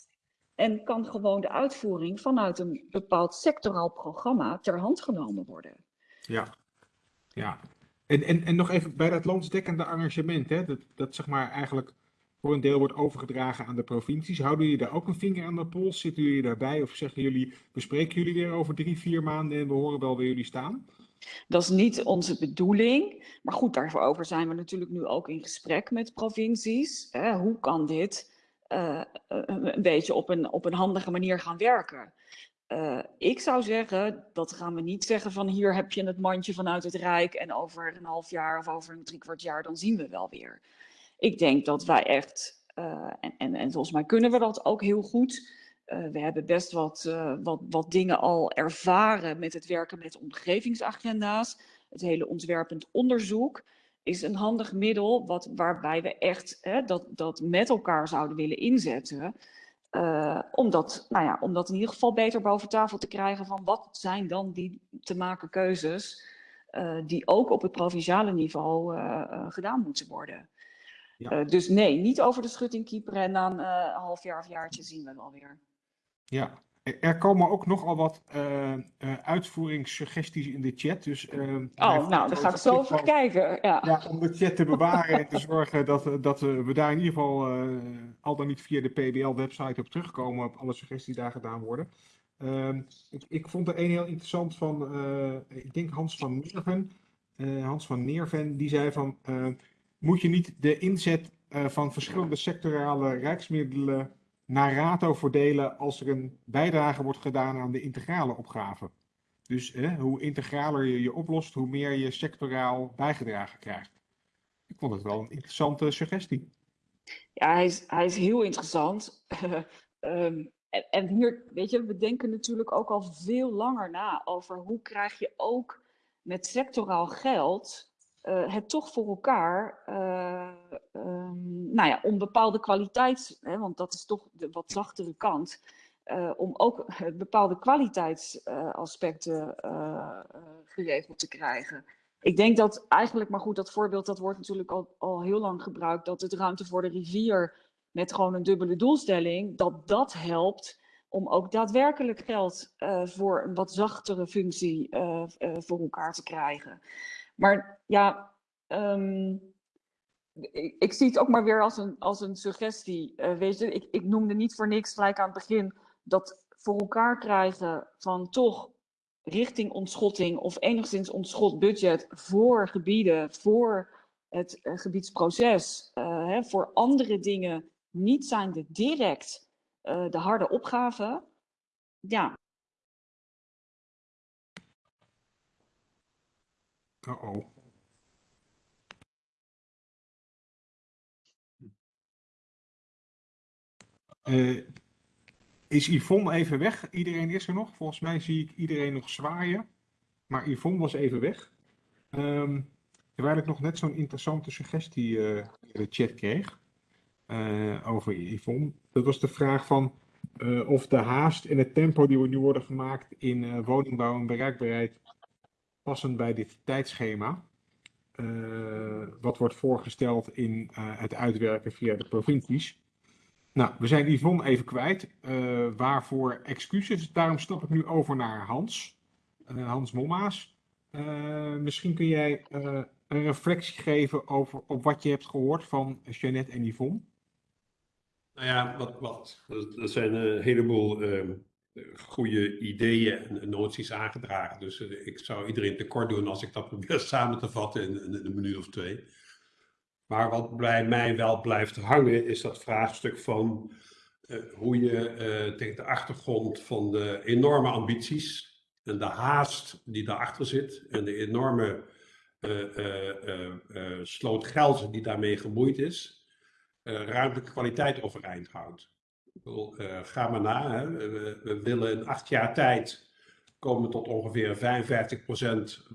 En kan gewoon de uitvoering vanuit een bepaald sectoraal programma ter hand genomen worden. Ja, ja. En, en, en nog even bij dat landsdekkende arrangement, hè, dat, dat zeg maar eigenlijk voor een deel wordt overgedragen aan de provincies. Houden jullie daar ook een vinger aan de pols? Zitten jullie daarbij of zeggen jullie, bespreken jullie weer over drie, vier maanden en we horen wel waar jullie staan? Dat is niet onze bedoeling. Maar goed, daarover zijn we natuurlijk nu ook in gesprek met provincies. Hè, hoe kan dit eh, een beetje op een, op een handige manier gaan werken. Uh, ik zou zeggen, dat gaan we niet zeggen van hier heb je het mandje vanuit het Rijk en over een half jaar of over een driekwart jaar, dan zien we wel weer. Ik denk dat wij echt, uh, en, en, en volgens mij kunnen we dat ook heel goed. We hebben best wat, wat, wat dingen al ervaren met het werken met omgevingsagenda's. Het hele ontwerpend onderzoek is een handig middel wat, waarbij we echt hè, dat, dat met elkaar zouden willen inzetten. Uh, om, dat, nou ja, om dat in ieder geval beter boven tafel te krijgen van wat zijn dan die te maken keuzes uh, die ook op het provinciale niveau uh, gedaan moeten worden. Ja. dus nee, niet over de schutting keeperen en na een half jaar of jaartje zien we wel weer. Ja, er komen ook nogal wat uh, uh, uitvoeringssuggesties in de chat. Dus, uh, oh, nou, daar ga ik zo over kijken. Ja. ja. om de chat te bewaren en te zorgen dat, dat we daar in ieder geval al dan niet via de PBL-website op terugkomen op alle suggesties die daar gedaan worden. Ehm, ik, ik, vond er een heel interessant van, ik denk Hans van Neerven. Hans van Neerven, die zei van, moet je niet de inzet van verschillende sectorale rijksmiddelen naar rato verdelen als er een bijdrage wordt gedaan aan de integrale opgave. Dus hoe integraler je je oplost, hoe meer je sectoraal bijgedragen krijgt. Ik vond het wel een interessante suggestie. Ja, hij is, hij is heel interessant. um, [laughs] en, en, hier, weet je, we denken natuurlijk ook al veel langer na over hoe krijg je ook met sectoraal geld uh, het toch voor elkaar, uh, um, nou ja, om bepaalde kwaliteit, hè, want dat is toch de wat zachtere kant, uh, om ook bepaalde kwaliteitsaspecten geregeld te krijgen. Ik denk dat eigenlijk, maar goed, dat voorbeeld dat wordt natuurlijk al, al heel lang gebruikt, dat het ruimte voor de rivier met gewoon een dubbele doelstelling, dat dat helpt om ook daadwerkelijk geld voor een wat zachtere functie voor elkaar te krijgen. Maar ja, um, ik, zie het ook maar weer als een, als een suggestie. Weet je, ik, ik noemde niet voor niks gelijk aan het begin dat voor elkaar krijgen van toch richting ontschotting of enigszins ontschot budget voor gebieden, voor het gebiedsproces, hè, voor andere dingen niet zijnde direct de harde opgave. Ja. Uh, is Yvonne even weg? Iedereen is er nog. Volgens mij zie ik iedereen nog zwaaien. Maar Yvonne was even weg. Um, terwijl ik nog net zo'n interessante suggestie uh, in de chat kreeg. Uh, over Yvonne. Dat was de vraag van uh, of de haast en het tempo die nu worden gemaakt in woningbouw en bereikbaarheid passen bij dit tijdschema. Wat wordt voorgesteld in het uitwerken via de provincies. Nou, we zijn Yvonne even kwijt. Waarvoor excuses. Daarom stap ik nu over naar Hans. Hans Mommaas. misschien kun jij een reflectie geven over op wat je hebt gehoord van Jeannette en Yvonne. Nou ja, wat, wat, er zijn een heleboel ehm, goede ideeën en noties aangedragen. Dus eh, ik zou iedereen tekort doen als ik dat probeer [laughs] samen te vatten in, een minuut of twee. Maar wat bij mij wel blijft hangen is dat vraagstuk van uh, hoe je uh, tegen de achtergrond van de enorme ambities en de haast die daarachter zit en de enorme sloot geld die daarmee gemoeid is, ruimtelijke kwaliteit overeind houdt. Uh, ga maar na. Hè. We, we, willen in acht jaar tijd komen tot ongeveer 55%,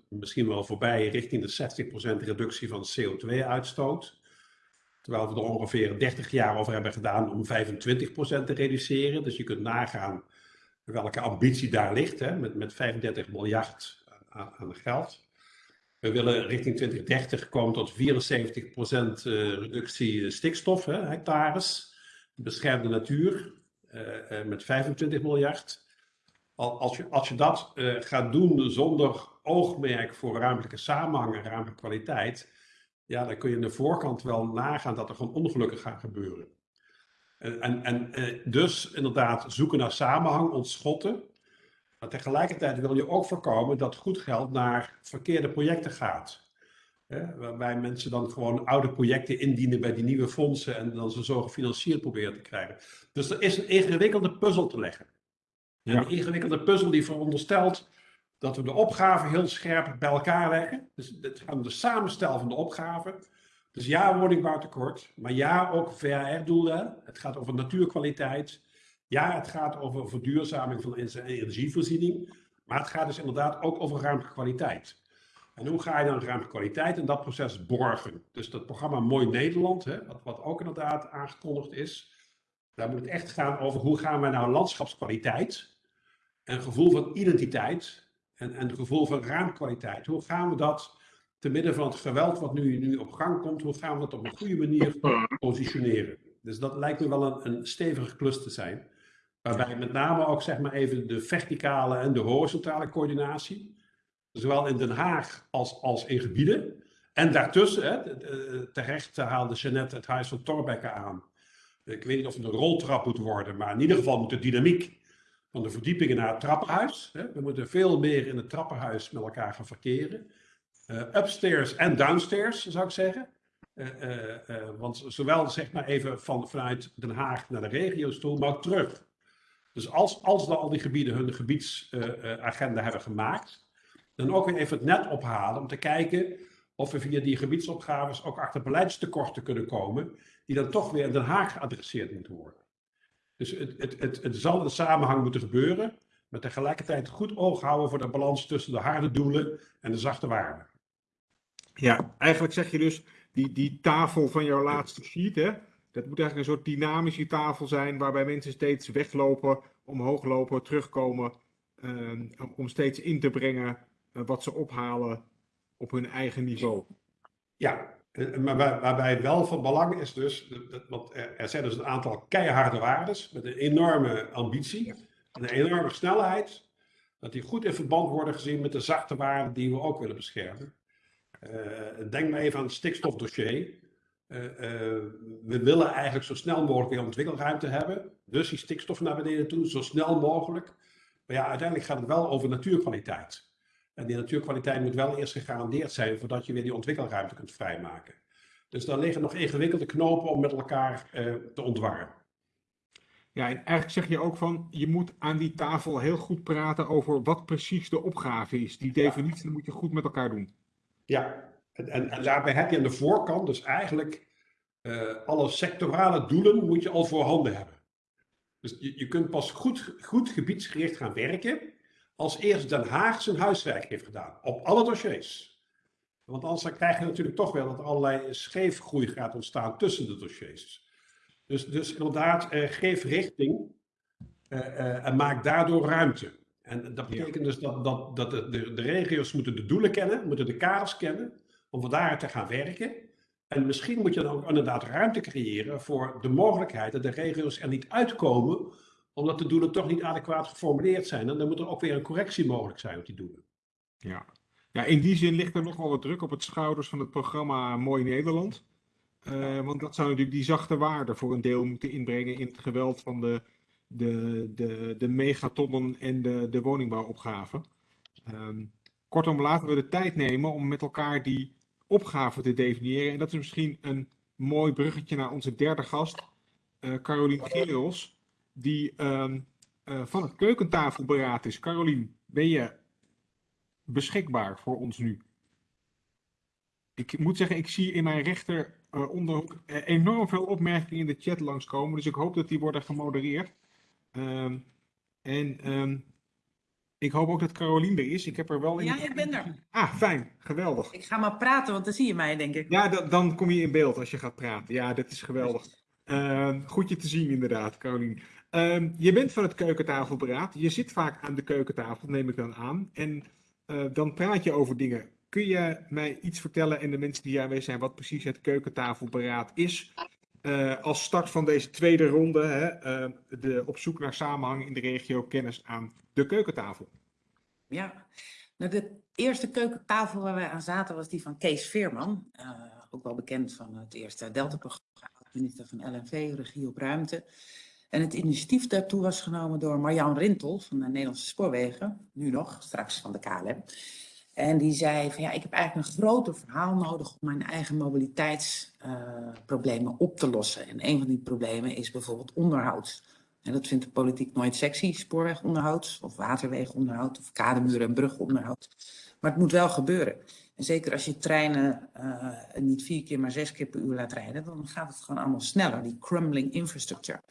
misschien wel voorbij, richting de 60% reductie van CO2-uitstoot. Terwijl we er ongeveer 30 jaar over hebben gedaan om 25% te reduceren. Dus je kunt nagaan welke ambitie daar ligt, hè, met, met 35 miljard aan, aan geld. We willen richting 2030 komen tot 74% eh, reductie stikstof, hè, hectares beschermde natuur uh, met 25 miljard. Als je, als je dat gaat doen zonder oogmerk voor ruimtelijke samenhang en ruimtelijke kwaliteit, ja, dan kun je aan de voorkant wel nagaan dat er gewoon ongelukken gaan gebeuren. En, en, en dus inderdaad zoeken naar samenhang, ontschotten. Maar tegelijkertijd wil je ook voorkomen dat goed geld naar verkeerde projecten gaat. Hè, waarbij mensen dan gewoon oude projecten indienen bij die nieuwe fondsen en dan ze zo gefinancierd proberen te krijgen. Dus er is een ingewikkelde puzzel te leggen. Ja. een ingewikkelde puzzel die veronderstelt dat we de opgave heel scherp bij elkaar leggen. Dus het gaat om de samenstel van de opgave. Dus ja, woningbouwtekort, maar ja, ook VHR-doelen. Het gaat over natuurkwaliteit. Ja, het gaat over verduurzaming van energievoorziening. Maar het gaat dus inderdaad ook over ruimtelijke kwaliteit. En hoe ga je dan ruimtelijke kwaliteit in dat proces borgen? Dus dat programma Mooi Nederland, hè, wat, wat ook inderdaad aangekondigd is. Daar moet het echt gaan over hoe gaan we nou landschapskwaliteit en gevoel van identiteit en, en gevoel van ruimtekwaliteit. Hoe gaan we dat te midden van het geweld wat nu, nu op gang komt, hoe gaan we dat op een goede manier positioneren? Dus dat lijkt me wel een, een stevige klus te zijn. Waarbij met name ook zeg maar even de verticale en de horizontale coördinatie, zowel in Den Haag als, als in gebieden. En daartussen, hè, terecht haalde Jeannette het huis van Torbekke aan. Ik weet niet of het een roltrap moet worden, maar in ieder geval moet de dynamiek van de verdiepingen naar het trappenhuis. Hè. We moeten veel meer in het trappenhuis met elkaar gaan verkeren. Eh, upstairs en downstairs, zou ik zeggen. Eh, eh, want zowel zeg maar even van, vanuit Den Haag naar de regio's toe, maar ook terug. Dus als, als dan al die gebieden hun gebiedsagenda hebben gemaakt, dan ook weer even het net ophalen om te kijken of we via die gebiedsopgaves ook achter beleidstekorten kunnen komen, die dan toch weer in Den Haag geadresseerd moeten worden. Dus het, het, het, het zal in samenhang moeten gebeuren, maar tegelijkertijd goed oog houden voor de balans tussen de harde doelen en de zachte waarden. Ja, eigenlijk zeg je dus, die, die tafel van jouw laatste sheet, hè, dat moet eigenlijk een soort dynamische tafel zijn, waarbij mensen steeds weglopen, omhoog lopen, terugkomen, ehm, om steeds in te brengen eh, wat ze ophalen op hun eigen niveau. Ja, eh, maar waar- waarbij het wel van belang is dus, want er er zijn dus een aantal keiharde waardes met een enorme ambitie en een enorme snelheid, dat die goed in verband worden gezien met de zachte waarden die we ook willen beschermen. Eh, denk maar even aan het stikstofdossier. Eh, eh, we willen eigenlijk zo snel mogelijk weer ontwikkelruimte hebben, dus die stikstof naar beneden toe, zo snel mogelijk. Maar ja, uiteindelijk gaat het wel over natuurkwaliteit. En die natuurkwaliteit moet wel eerst gegarandeerd zijn voordat je weer die ontwikkelruimte kunt vrijmaken. Dus daar liggen nog ingewikkelde knopen om met elkaar eh, te ontwarren. Ja, en eigenlijk zeg je ook van, je moet aan die tafel heel goed praten over wat precies de opgave is. Die definitie moet je goed met elkaar doen. Ja, en, en, en daarbij heb je aan de voorkant dus eigenlijk eh, alle sectorale doelen moet je al voorhanden hebben. Dus je, je kunt pas goed, goed gebiedsgericht gaan werken als eerst Den Haag zijn huiswerk heeft gedaan, op alle dossiers. Want anders dan krijg je natuurlijk toch wel dat er allerlei scheefgroei gaat ontstaan tussen de dossiers. Dus, dus inderdaad, eh, geef richting eh, en maak daardoor ruimte. En dat Ja. betekent dus dat, dat, dat de, de, de regio's moeten de doelen kennen, moeten de kaders kennen, om van daaruit te gaan werken. En misschien moet je dan ook inderdaad ruimte creëren voor de mogelijkheid dat de regio's er niet uitkomen, omdat de doelen toch niet adequaat geformuleerd zijn. En dan moet er ook weer een correctie mogelijk zijn op die doelen. Ja. ja, in die zin ligt er nog wel wat druk op het schouders van het programma Mooi Nederland. Eh, want dat zou natuurlijk die zachte waarde voor een deel moeten inbrengen in het geweld van de, de, de, de megatonnen en de, de woningbouwopgave. Ehm, kortom, laten we de tijd nemen om met elkaar die opgave te definiëren. En dat is misschien een mooi bruggetje naar onze derde gast, eh Carolien die ehm, eh, van het keukentafelberaad is. Carolien, ben je beschikbaar voor ons nu? Ik moet zeggen, ik zie in mijn rechter eh, onderhoek enorm veel opmerkingen in de chat langskomen, dus ik hoop dat die worden gemodereerd. Ehm, en ehm, ik hoop ook dat Carolien er is. Ik heb er wel in. Ja, ik ben er. Ah, fijn, geweldig. Ik ga maar praten, want dan zie je mij, denk ik. Ja, da- dan kom je in beeld als je gaat praten. Ja, dat is geweldig. Ehm, goed je te zien, inderdaad, Carolien. Ehm, je bent van het keukentafelberaad. Je zit vaak aan de keukentafel, neem ik dan aan. En eh, dan praat je over dingen. Kun je mij iets vertellen en de mensen die hier aanwezig zijn, wat precies het keukentafelberaad is? Eh, als start van deze tweede ronde, hè, eh, de, op zoek naar samenhang in de regio, kennis aan de keukentafel. Ja. Nou, de eerste keukentafel waar wij aan zaten was die van Kees Veerman. eh, ook wel bekend van het eerste Delta-programma, minister van LNV, Regie op Ruimte. En het initiatief daartoe was genomen door Marjan Rintel van de Nederlandse Spoorwegen, nu nog, straks van de KLM. En die zei van ja, ik heb eigenlijk een groter verhaal nodig om mijn eigen mobiliteitsproblemen op te lossen. En een van die problemen is bijvoorbeeld onderhoud. En dat vindt de politiek nooit sexy, spoorwegonderhoud of waterwegonderhoud of kademuren en brugonderhoud. Maar het moet wel gebeuren. En zeker als je treinen uh, niet vier keer, maar zes keer per uur laat rijden, dan gaat het gewoon allemaal sneller, die crumbling infrastructure.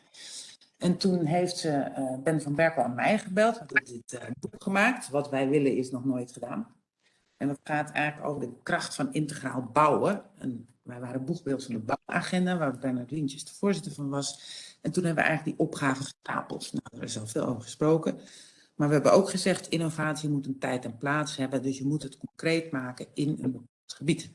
En toen heeft ze, uh, Ben van Berkel aan mij gebeld, we hebben dit uh, boek gemaakt. Wat wij willen is nog nooit gedaan. En dat gaat eigenlijk over de kracht van integraal bouwen. En wij waren boegbeeld van de bouwagenda, waar Bernard Wientjes de voorzitter van was. En toen hebben we eigenlijk die opgave gestapeld. Nou, er is al veel over gesproken. Maar we hebben ook gezegd, innovatie moet een tijd en plaats hebben. Dus je moet het concreet maken in een bepaald gebied.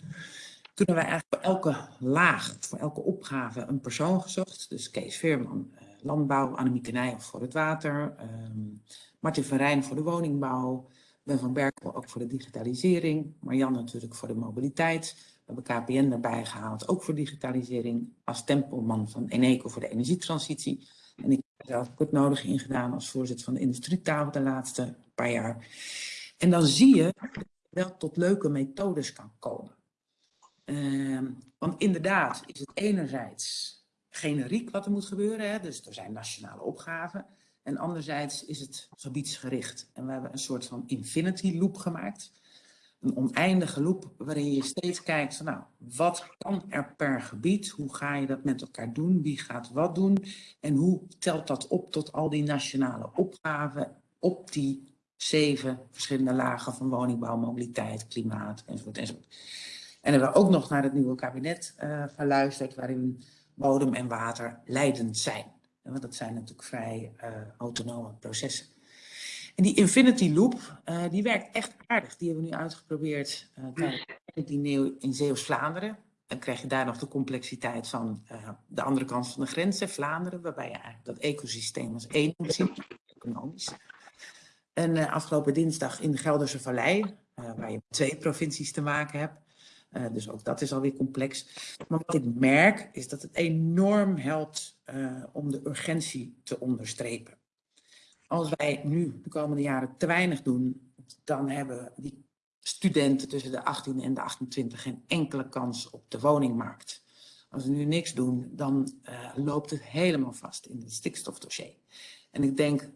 Toen hebben we eigenlijk voor elke laag, voor elke opgave een persoon gezocht. Dus Kees Veerman, eh, landbouw, Annemieke Nijhoff voor het water, um, Martin van Rijn voor de woningbouw, Ben van Berkel ook voor de digitalisering, Marjan natuurlijk voor de mobiliteit. We hebben KPN erbij gehaald, ook voor digitalisering, als tempelman van Eneco voor de energietransitie. En ik heb zelf ook het nodige ingedaan als voorzitter van de industrietafel de laatste paar jaar. En dan zie je dat je wel tot leuke methodes kan komen. Uh, want inderdaad is het enerzijds generiek wat er moet gebeuren. Hè? Dus er zijn nationale opgaven. En anderzijds is het gebiedsgericht. En we hebben een soort van infinity loop gemaakt. Een oneindige loop waarin je steeds kijkt nou, wat kan er per gebied? Hoe ga je dat met elkaar doen? Wie gaat wat doen? En hoe telt dat op tot al die nationale opgaven op die zeven verschillende lagen van woningbouw, mobiliteit, klimaat enzovoort enzovoort. En hebben we ook nog naar het nieuwe kabinet uh, geluisterd waarin bodem en water leidend zijn. Want dat zijn natuurlijk vrij uh, autonome processen. En die infinity loop, uh, die werkt echt aardig. Die hebben we nu uitgeprobeerd uh, tijdens het diner in Zeeuws-Vlaanderen. Dan krijg je daar nog de complexiteit van uh, de andere kant van de grens, Vlaanderen, waarbij je eigenlijk dat ecosysteem als één moet zien, economisch. En uh, afgelopen dinsdag in de Gelderse Vallei, uh, waar je twee provincies te maken hebt. Uh, dus ook dat is alweer complex. Maar wat ik merk is dat het enorm helpt om de urgentie te onderstrepen als wij nu de komende jaren te weinig doen, dan hebben die studenten tussen de 18 en de 28 geen enkele kans op de woningmarkt. Als we nu niks doen, dan uh, loopt het helemaal vast in het stikstofdossier. En ik denk,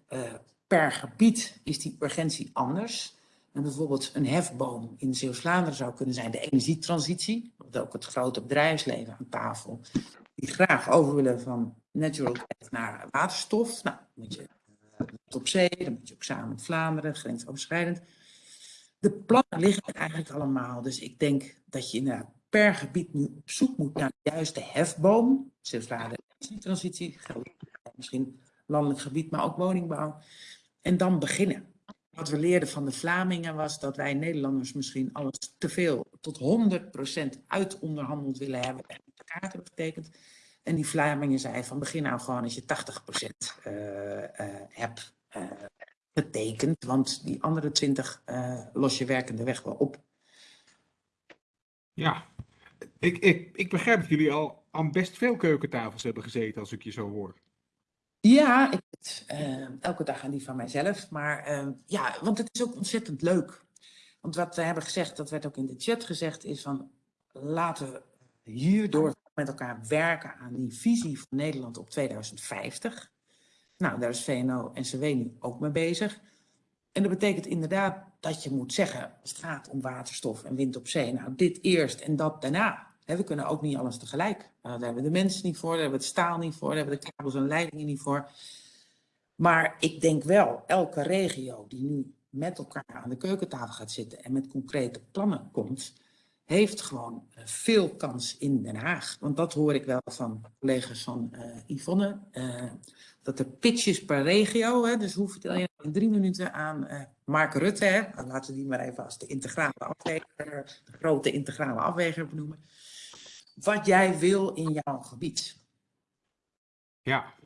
per gebied is die urgentie anders. En bijvoorbeeld een hefboom in Zeeuws-Vlaanderen zou kunnen zijn de energietransitie. Wat ook het grote bedrijfsleven aan tafel. Die graag over willen van natural gas naar waterstof. Nou, moet je op zee, dan moet je ook samen met Vlaanderen, grensoverschrijdend. De plannen liggen eigenlijk allemaal, dus ik denk dat je inderdaad per gebied nu op zoek moet naar de juiste hefboom. Zeeuws-Vlaanderen, transitie, misschien landelijk gebied, maar ook woningbouw. En dan beginnen. Wat we leerden van de Vlamingen was dat wij Nederlanders misschien alles te veel, tot 100% uitonderhandeld willen hebben en de kaart hebben getekend. En die Vlamingen zei van begin nou gewoon als je 80% uh, uh, hebt uh, getekend, want die andere 20 uh, los je werkende weg wel op. Ja, ik, ik, ik begrijp dat jullie al aan best veel keukentafels hebben gezeten als ik je zo hoor. Ja, ik, uh, elke dag aan die van mijzelf. Maar uh, ja, want het is ook ontzettend leuk. Want wat we hebben gezegd, dat werd ook in de chat gezegd, is van laten we hierdoor met elkaar werken aan die visie van Nederland op 2050. Nou, daar is VNO en CW nu ook mee bezig. En dat betekent inderdaad dat je moet zeggen, als het gaat om waterstof en wind op zee, nou dit eerst en dat daarna. we kunnen ook niet alles tegelijk. Uh, daar hebben we de mensen niet voor, daar hebben we het staal niet voor, daar hebben we de kabels en leidingen niet voor. Maar ik denk wel, elke regio die nu met elkaar aan de keukentafel gaat zitten en met concrete plannen komt, heeft gewoon uh, veel kans in Den Haag. Want dat hoor ik wel van collega's van uh, Yvonne. Uh, dat er pitches per regio, hè, dus hoe vertel je in drie minuten aan Mark Rutte, hè, laten we die maar even als de integrale afweger, de grote integrale afweger benoemen, wat jij wil in jouw gebied. Ja.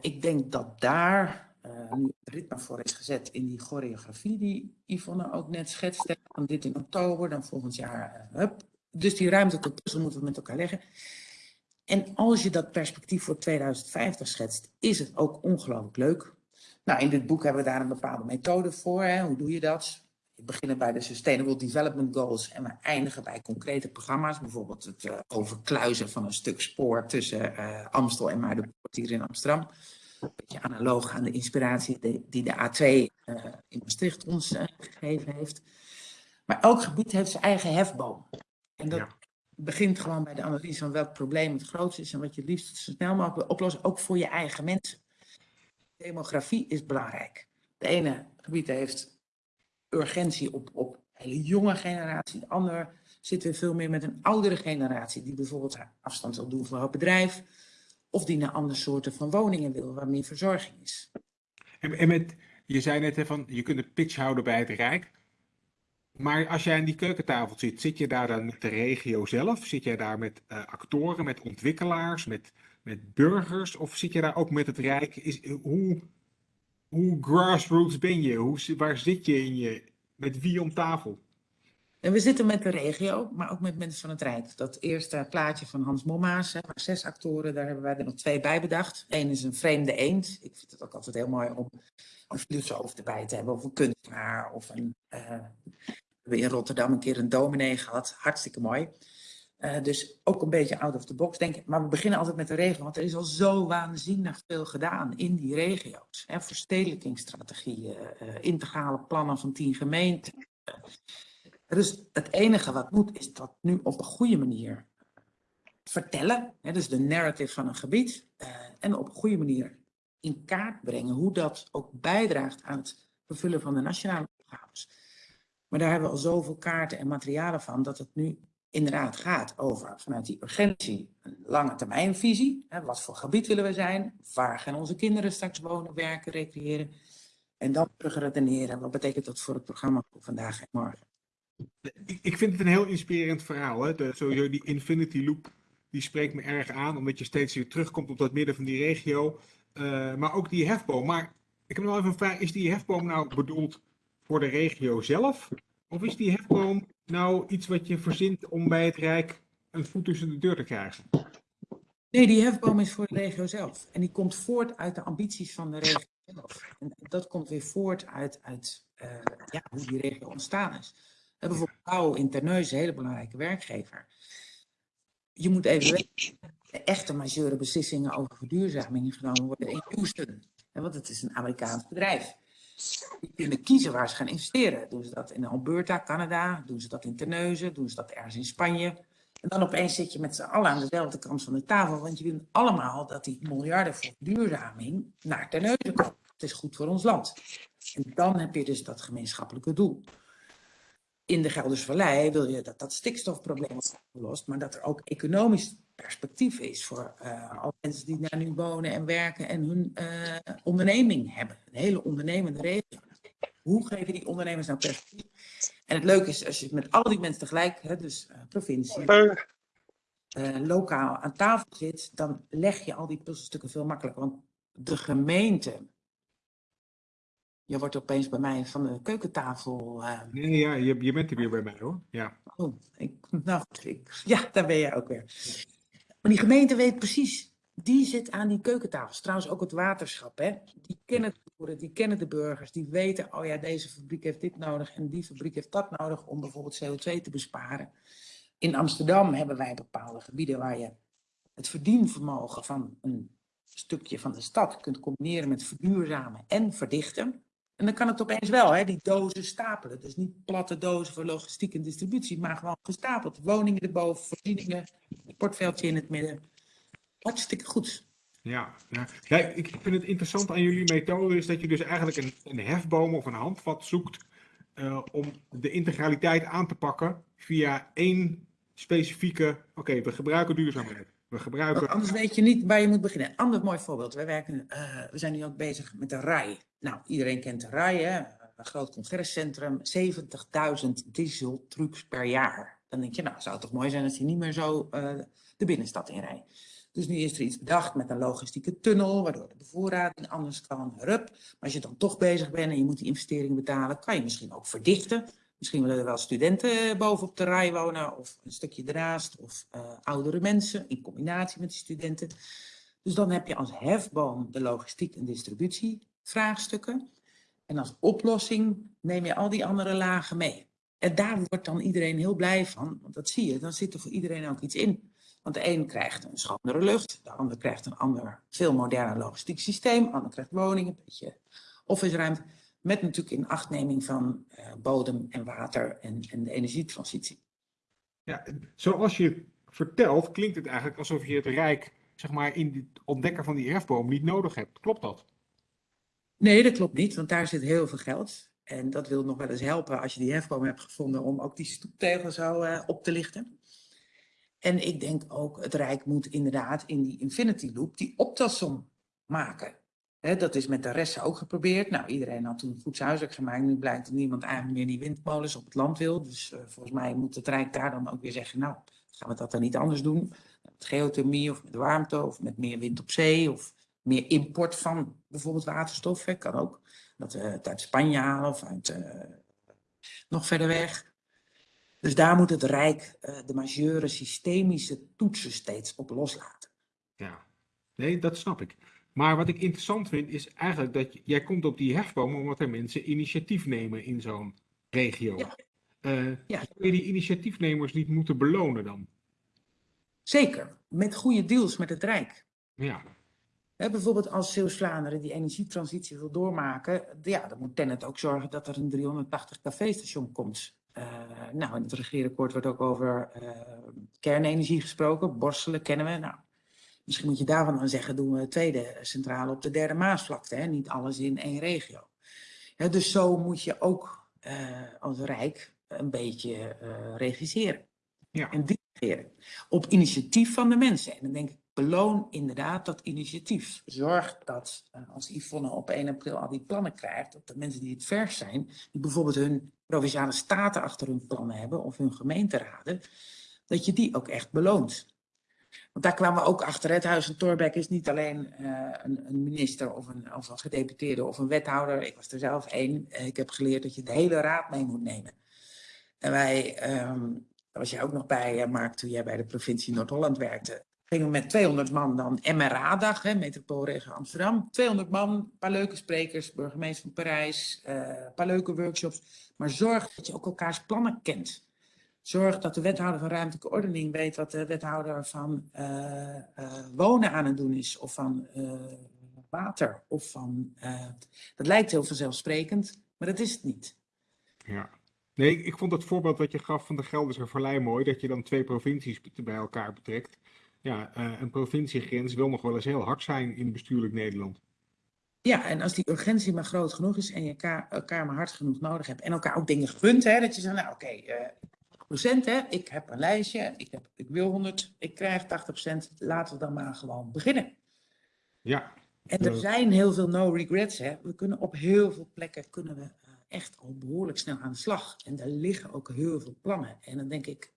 Ik denk dat daar uh, nu het ritme voor is gezet in die choreografie die Yvonne ook net schetste. Van dit in oktober, dan volgend jaar. Uh, hup. Dus die ruimte puzzel moeten we met elkaar leggen. En als je dat perspectief voor 2050 schetst, is het ook ongelooflijk leuk. Nou, in dit boek hebben we daar een bepaalde methode voor. Hè? Hoe doe je dat? We beginnen bij de Sustainable Development Goals en we eindigen bij concrete programma's. Bijvoorbeeld het uh, overkluizen van een stuk spoor tussen uh, Amstel en Muidenpoort hier in Amsterdam. Een beetje analoog aan de inspiratie die, die de A2 uh, in Maastricht ons gegeven heeft. Maar elk gebied heeft zijn eigen hefboom. En dat ja. begint gewoon bij de analyse van welk probleem het grootste is en wat je het liefst zo snel mogelijk wil oplossen, ook voor je eigen mensen. Demografie is belangrijk. De ene gebied heeft urgentie op, op hele jonge generatie, de ander zit weer veel meer met een oudere generatie, die bijvoorbeeld afstand wil doen voor het bedrijf, of die naar andere soorten van woningen wil, waar meer verzorging is. En, en met, je zei net van, je kunt een pitch houden bij het Rijk. Maar als jij aan die keukentafel zit, zit je daar dan met de regio zelf? Zit jij daar met uh, actoren, met ontwikkelaars, met, met burgers? Of zit je daar ook met het Rijk? Is, hoe, hoe grassroots ben je? Hoe, waar zit je in je? Met wie om tafel? En we zitten met de regio, maar ook met mensen van het Rijk. Dat eerste plaatje van Hans Mommaas, hè, zes actoren, daar hebben wij er nog twee bij bedacht. Eén is een vreemde eend. Ik vind het ook altijd heel mooi om een filosoof erbij te hebben, of een kunstenaar, of een... Uh, we hebben in Rotterdam een keer een dominee gehad. Hartstikke mooi. Uh, dus ook een beetje out of the box denken. Maar we beginnen altijd met de regio, want er is al zo waanzinnig veel gedaan in die regio's. Hè, verstedelijkingsstrategieën, uh, integrale plannen van tien gemeenten. dus het enige wat moet, is dat nu op een goede manier vertellen. Hè, dus de narrative van een gebied. Uh, en op een goede manier in kaart brengen hoe dat ook bijdraagt aan het vervullen van de nationale opgaves. Maar daar hebben we al zoveel kaarten en materialen van, dat het nu inderdaad gaat over vanuit die urgentie een lange termijnvisie. Hè, wat voor gebied willen we zijn? Waar gaan onze kinderen straks wonen, werken, recreëren? En dan terug redeneren. Wat betekent dat voor het programma voor vandaag en morgen? Ik, vind het een heel inspirerend verhaal. Hè? De, sowieso die Infinity Loop, die spreekt me erg aan. Omdat je steeds weer terugkomt op dat midden van die regio. Uh, maar ook die hefboom. Maar ik heb nog even een vraag. Is die hefboom nou bedoeld voor de regio zelf? Of is die hefboom nou iets wat je verzint om bij het Rijk een voet tussen de deur te krijgen? Nee, die hefboom is voor de regio zelf. En die komt voort uit de ambities van de regio zelf. En dat komt weer voort uit, uit uh, ja, hoe die regio ontstaan is. We bijvoorbeeld Pauw in Terneuzen, een hele belangrijke werkgever. Je moet even weten, de echte majeure beslissingen over verduurzaming genomen worden in Houston. Want het is een Amerikaans bedrijf. Die kunnen kiezen waar ze gaan investeren. Doen ze dat in Alberta, Canada? Doen ze dat in Terneuzen? Doen ze dat ergens in Spanje? En dan opeens zit je met z'n allen aan dezelfde kant van de tafel. Want je wil allemaal dat die miljarden voor duurzaming naar Terneuzen komen. Het is goed voor ons land. En dan heb je dus dat gemeenschappelijke doel. In de Geldersvallei wil je dat dat stikstofprobleem wordt opgelost. Maar dat er ook economisch perspectief is voor uh, alle mensen die daar nu wonen en werken en hun uh, onderneming hebben. Een hele ondernemende regio. Hoe geven die ondernemers nou perspectief? En het leuke is, als je met al die mensen tegelijk, hè, dus uh, provincie, lokaal aan tafel zit, dan leg je al die puzzelstukken veel makkelijker. Want de gemeente, je wordt opeens bij mij van de keukentafel. Nee, ja, je, je bent er weer bij mij hoor. Ja. Oh, ik, nou, ik, ja, daar ben je ook weer. Maar die gemeente weet precies, die zit aan die keukentafels. Trouwens ook het waterschap, hè. Die kennen de boeren, die kennen de burgers. Die weten, oh ja, deze fabriek heeft dit nodig en die fabriek heeft dat nodig om bijvoorbeeld CO2 te besparen. In Amsterdam hebben wij bepaalde gebieden waar je het verdienvermogen van een stukje van de stad kunt combineren met verduurzamen en verdichten. En dan kan het opeens wel, hè, die dozen stapelen. Dus niet platte dozen voor logistiek en distributie, maar gewoon gestapeld. Woningen erboven, voorzieningen, sportveldje in het midden. Hartstikke goed. Ja, ja. ik vind het interessant aan jullie methode is dat je dus eigenlijk een, een hefboom of een handvat zoekt uh, om de integraliteit aan te pakken via één specifieke, oké, we gebruiken duurzaamheid. We gebruiken... Anders weet je niet waar je moet beginnen. Ander mooi voorbeeld. Wij werken, uh, we zijn nu ook bezig met de RAI. Nou, iedereen kent de RAI, hè? een groot congrescentrum. 70.000 dieseltrucs per jaar. Dan denk je, nou, zou het toch mooi zijn als die niet meer zo uh, de binnenstad inrijdt. Dus nu is er iets bedacht met een logistieke tunnel, waardoor de bevoorrading anders kan. Rup. Maar als je dan toch bezig bent en je moet die investeringen betalen, kan je misschien ook verdichten. Misschien willen er wel studenten bovenop de rij wonen, of een stukje ernaast, of uh, oudere mensen in combinatie met die studenten. Dus dan heb je als hefboom de logistiek en distributie vraagstukken. En als oplossing neem je al die andere lagen mee. En daar wordt dan iedereen heel blij van, want dat zie je, dan zit er voor iedereen ook iets in. Want de een krijgt een schonere lucht, de ander krijgt een ander, veel moderner logistiek systeem, de ander krijgt woningen, een beetje office ruimte. Met natuurlijk in achtneming van uh, bodem en water en, en de energietransitie. Ja, zoals je vertelt, klinkt het eigenlijk alsof je het Rijk, zeg maar, in het ontdekken van die hefboom niet nodig hebt. Klopt dat? Nee, dat klopt niet, want daar zit heel veel geld. En dat wil nog wel eens helpen als je die hefboom hebt gevonden om ook die stoeptegel zo uh, op te lichten. En ik denk ook, het Rijk moet inderdaad in die infinity loop die optelsom maken. He, dat is met de rest ook geprobeerd. Nou, iedereen had toen goed huiswerk gemaakt. Nu blijkt dat niemand eigenlijk meer die windmolens op het land wil. Dus uh, volgens mij moet het Rijk daar dan ook weer zeggen, nou, gaan we dat dan niet anders doen? Met geothermie of met warmte of met meer wind op zee of meer import van bijvoorbeeld waterstof. Hè, kan ook. Dat we het uit Spanje halen of uit uh, nog verder weg. Dus daar moet het Rijk uh, de majeure systemische toetsen steeds op loslaten. Ja, nee, dat snap ik. Maar wat ik interessant vind is eigenlijk dat jij komt op die hefboom omdat er mensen initiatief nemen in zo'n regio. Ja. Uh, Ja. Zou je die initiatiefnemers niet moeten belonen dan? Zeker, met goede deals met het Rijk. Ja, bijvoorbeeld als Zeeuws-Vlaanderen die energietransitie wil doormaken, ja, dan moet Tennet ook zorgen dat er een 380 kV-station komt. Uh, nou, in het regeerakkoord wordt ook over uh, kernenergie gesproken. Borselen kennen we. Nou, misschien moet je daarvan dan zeggen, doen we een tweede centrale op de derde Maasvlakte. Hè? Niet alles in één regio. Ja, dus zo moet je ook uh, als Rijk een beetje regisseren. ja. En dirigeren. Op initiatief van de mensen. En dan denk ik, beloon inderdaad dat initiatief. Zorg dat uh, als Yvonne op 1 april al die plannen krijgt, dat de mensen die het vers zijn, die bijvoorbeeld hun provinciale staten achter hun plannen hebben of hun gemeenteraden, dat je die ook echt beloont. Want daar kwamen we ook achter. Het Huis van Torbeck is niet alleen uh, een, een, minister of een, of gedeputeerde of een wethouder. Ik was er zelf één. Ik heb geleerd dat je de hele raad mee moet nemen. En wij, um, daar was jij ook nog bij, Mark, toen jij bij de provincie Noord-Holland werkte gingen we met 200 man dan MRA-dag, metropoolregio Amsterdam. 200 man, een paar leuke sprekers, burgemeester van Parijs, een paar leuke workshops. Maar zorg dat je ook elkaars plannen kent. Zorg dat de wethouder van ruimtelijke ordening weet wat de wethouder van uh, uh, wonen aan het doen is. Of van water. Of van, dat lijkt heel vanzelfsprekend, maar dat is het niet. Ja. Nee, ik vond het voorbeeld wat je gaf van de Gelderse Vallei mooi. Dat je dan twee provincies bij elkaar betrekt ja, een provinciegrens wil nog wel eens heel hard zijn in bestuurlijk Nederland. Ja, en als die urgentie maar groot genoeg is en je elkaar, elkaar maar hard genoeg nodig hebt en elkaar ook dingen gunt, hè, dat je zegt, nou oké, okay, uh, procent, hè, ik heb een lijstje, ik, heb, ik wil 100, ik krijg 80% laten we dan maar gewoon beginnen. Ja. En er zijn heel veel no regrets, hè. We kunnen op heel veel plekken kunnen we uh, echt al behoorlijk snel aan de slag. En daar liggen ook heel veel plannen. En dan denk ik,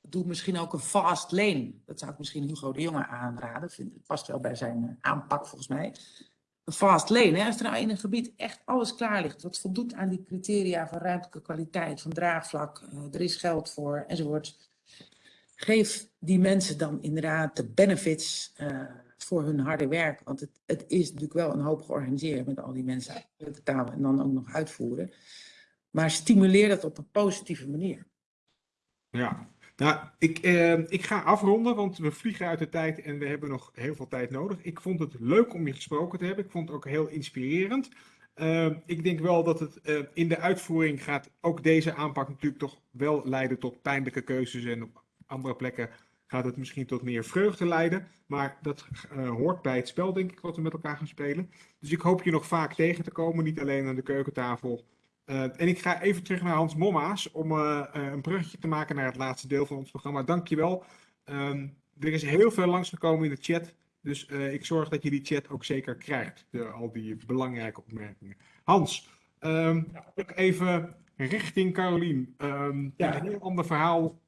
doe misschien ook een fast lane. Dat zou ik misschien Hugo de Jonge aanraden. Vind, het past wel bij zijn uh, aanpak volgens mij. Fast lane. Hè? Als er nou in een gebied echt alles klaar ligt. Wat voldoet aan die criteria van ruimtelijke kwaliteit, van draagvlak. Uh, er is geld voor enzovoort. Geef die mensen dan inderdaad de benefits uh, voor hun harde werk. Want het, het, is natuurlijk wel een hoop georganiseerd met al die mensen betalen en dan ook nog uitvoeren. Maar stimuleer dat op een positieve manier. Ja, nou, ik, eh, ik ga afronden, want we vliegen uit de tijd en we hebben nog heel veel tijd nodig. Ik vond het leuk om je gesproken te hebben. Ik vond het ook heel inspirerend. Uh, ik denk wel dat het uh, in de uitvoering gaat ook deze aanpak natuurlijk toch wel leiden tot pijnlijke keuzes. En op andere plekken gaat het misschien tot meer vreugde leiden. Maar dat uh, hoort bij het spel, denk ik, wat we met elkaar gaan spelen. Dus ik hoop je nog vaak tegen te komen, niet alleen aan de keukentafel. Uh, en ik ga even terug naar Hans Momma's om uh, uh, een bruggetje te maken naar het laatste deel van ons programma. Dankjewel. Um, er is heel veel langsgekomen in de chat. Dus ik zorg dat je die chat ook zeker krijgt. De, al die belangrijke opmerkingen. Hans, um, ook even richting Carolien. Um, ja. Een heel ander verhaal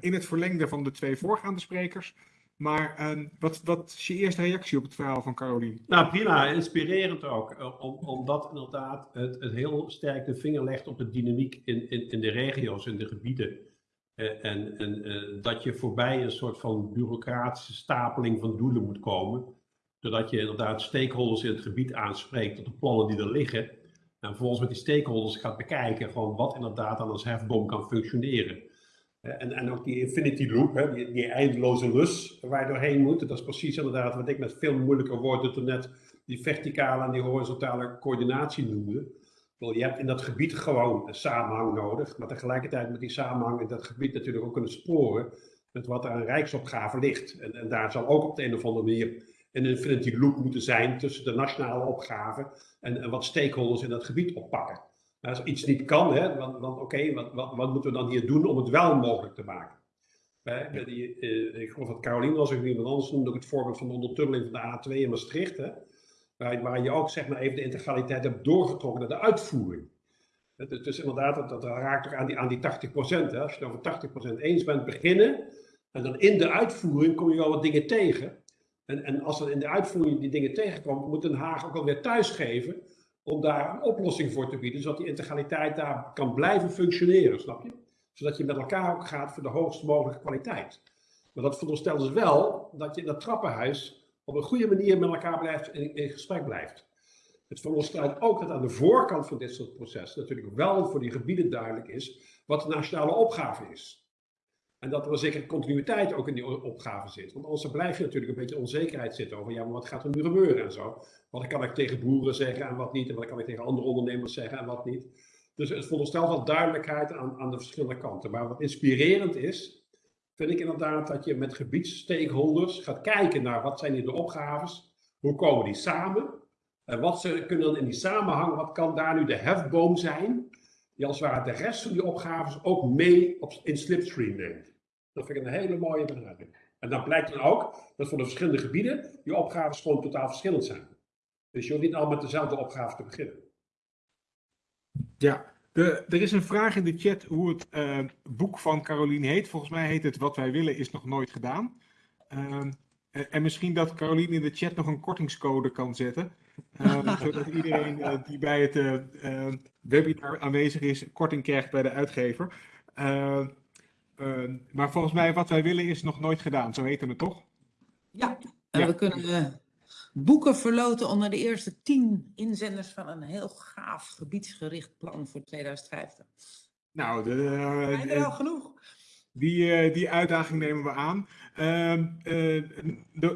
in het verlengde van de twee voorgaande sprekers. Maar uh, wat, wat is je eerste reactie op het verhaal van Carolien? Nou, prima, inspirerend ook. Om, omdat inderdaad het, het heel sterk de vinger legt op de dynamiek in, in, in de regio's, in de gebieden. Uh, en en uh, dat je voorbij een soort van bureaucratische stapeling van doelen moet komen. Doordat je inderdaad stakeholders in het gebied aanspreekt op de plannen die er liggen. En vervolgens met die stakeholders gaat bekijken gewoon wat inderdaad dan als hefboom kan functioneren. Eh, En, en ook die infinity loop, hè, die, die eindeloze lus waar je doorheen moet. Dat is precies inderdaad wat ik met veel moeilijker woorden toen net die verticale en die horizontale coördinatie noemde. Je hebt in dat gebied gewoon een samenhang nodig, maar tegelijkertijd moet die samenhang in dat gebied natuurlijk ook kunnen sporen met wat er aan rijksopgave ligt. En, en daar zal ook op de een of andere manier een infinity loop moeten zijn tussen de nationale opgaven en, en wat stakeholders in dat gebied oppakken. Nou, als iets niet kan, hè, want, want oké, wat, wat, wat moeten we dan hier doen om het wel mogelijk te maken? Hè, die, eh, ik geloof dat Caroline was, of iemand anders noemde ook het voorbeeld van de ondertunneling van de A2 in Maastricht. Hè, waar, waar je ook zeg maar, even de integraliteit hebt doorgetrokken naar de uitvoering. Het is dus inderdaad, dat, dat raakt ook aan die, aan die 80%. Hè. Als je het over 80% eens bent, beginnen. En dan in de uitvoering kom je wel wat dingen tegen. En, en als er in de uitvoering die dingen tegenkomt, moet Den Haag ook alweer thuisgeven om daar een oplossing voor te bieden, zodat die integraliteit daar kan blijven functioneren, snap je? Zodat je met elkaar ook gaat voor de hoogst mogelijke kwaliteit. Maar dat veronderstelt dus wel dat je in dat trappenhuis op een goede manier met elkaar blijft in, in gesprek blijft. Het veronderstelt ook dat aan de voorkant van dit soort processen natuurlijk wel voor die gebieden duidelijk is wat de nationale opgave is. En dat er een zekere continuïteit ook in die opgave zit. Want anders blijf je natuurlijk een beetje onzekerheid zitten over, ja, maar wat gaat er nu gebeuren en zo. Wat kan ik tegen boeren zeggen en wat niet, en wat kan ik tegen andere ondernemers zeggen en wat niet. Dus het veronderstelt wel duidelijkheid aan, aan de verschillende kanten. Maar wat inspirerend is, vind ik inderdaad dat je met gebiedsstakeholders gaat kijken naar wat zijn hier de opgaves, hoe komen die samen, en wat ze kunnen dan in die samenhang, wat kan daar nu de hefboom zijn, die als het ware de rest van die opgaves ook mee op, in slipstream neemt. Dat vind ik een hele mooie benadering. En dan blijkt dan ook dat voor de verschillende gebieden die opgaves gewoon totaal verschillend zijn. Dus je hoeft niet allemaal met dezelfde opgave te beginnen. Ja, de, er is een vraag in de chat hoe het eh, boek van Caroline heet. Volgens mij heet het Wat wij willen is nog nooit gedaan. Ehm, en, en misschien dat Caroline in de chat nog een kortingscode kan zetten. [laughs] eh, zodat iedereen eh, die bij het eh, webinar aanwezig is, korting krijgt bij de uitgever. Maar volgens mij Wat wij willen is nog nooit gedaan. Zo heette het toch? Ja, en Ja. we kunnen eh, boeken verloten onder de eerste tien inzenders van een heel gaaf gebiedsgericht plan voor 2050. Nou, de, Zijn er al genoeg? Die, eh, die uitdaging nemen we aan. Ehm, eh,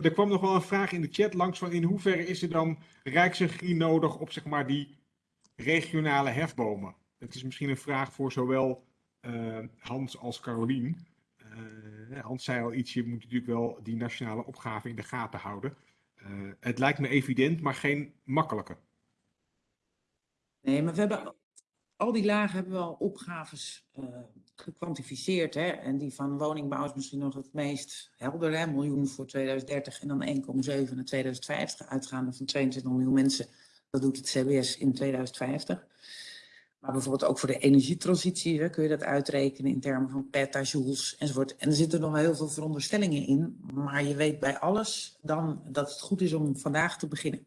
er kwam nog wel een vraag in de chat langs van in hoeverre is er dan rijksregie nodig op zeg maar die regionale hefbomen? Het is misschien een vraag voor zowel eh, Hans als Carolien. Eh, Hans zei al iets, je moet natuurlijk wel die nationale opgave in de gaten houden. Het lijkt me evident, maar geen makkelijke. Nee, maar we hebben al die lagen hebben we al opgaves eh, gekwantificeerd. Hè? En die van woningbouw is misschien nog het meest helder. Hè? Miljoen voor 2030 en dan 1,7 naar 2050. Uitgaande van 22 miljoen mensen. Dat doet het CBS in 2050. Maar bijvoorbeeld ook voor de energietransitie hè, kun je dat uitrekenen in termen van petajoules enzovoort. En er zitten nog heel veel veronderstellingen in. Maar je weet bij alles dan dat het goed is om vandaag te beginnen.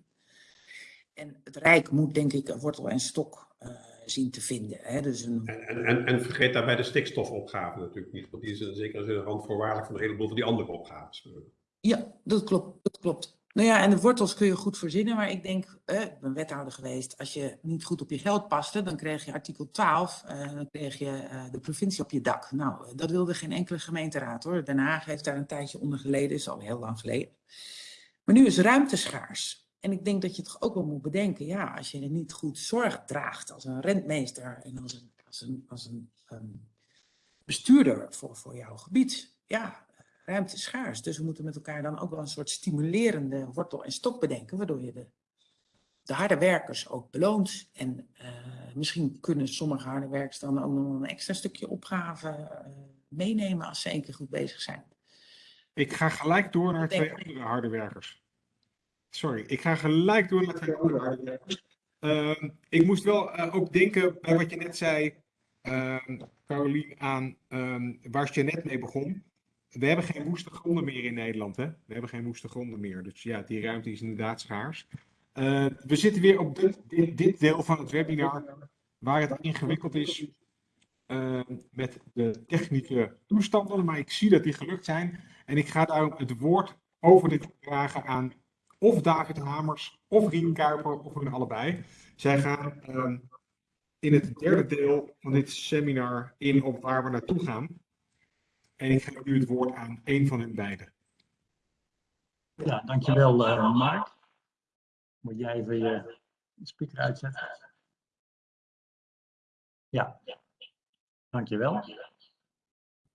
En het Rijk moet denk ik een wortel en stok eh, zien te vinden. Hè? Dus een, En, en, en, vergeet daarbij de stikstofopgave natuurlijk niet, want die is in zekere zin randvoorwaardelijk voor een heleboel van die andere opgaves. Ja, dat klopt, dat klopt. Nou ja, en de wortels kun je goed verzinnen, maar ik denk, eh, ik ben wethouder geweest, als je niet goed op je geld paste, dan kreeg je artikel 12, eh, dan kreeg je eh, de provincie op je dak. Nou, dat wilde geen enkele gemeenteraad hoor. Den Haag heeft daar een tijdje onder geleden, is al heel lang geleden. Maar nu is ruimte schaars. En ik denk dat je toch ook wel moet bedenken, ja, als je er niet goed zorg draagt als een rentmeester en als een, als een, als een ehm, bestuurder voor, voor jouw gebied, ja, ruimte is schaars. Dus we moeten met elkaar dan ook wel een soort stimulerende wortel en stok bedenken, waardoor je de, de harde werkers ook beloont. En eh, misschien kunnen sommige harde werkers dan ook nog een extra stukje opgave eh, meenemen als ze één keer goed bezig zijn. Ik ga gelijk door naar twee andere harde werkers. Sorry, ik ga gelijk door andere harde werkers. Ehm, ik moest wel eh, ook denken bij wat je net zei, ehm Carolien, aan ehm, waar je net mee begon. We hebben geen woeste gronden meer in Nederland, hè? We hebben geen woeste gronden meer. Dus ja, die ruimte is inderdaad schaars. We zitten weer op dit, dit, dit deel van het webinar waar het ingewikkeld is met de technische toestanden. Maar ik zie dat die gelukt zijn. En ik ga daarom het woord over dit vragen aan of David Hamers, of Rien Kuiper, of hun allebei. Zij gaan ehm, in het derde deel van dit seminar in op waar we naartoe gaan. En ik geef nu het woord aan een van hun beiden. Ja, dankjewel uh, Mark. Moet jij even je speaker uitzetten? Ja, dankjewel.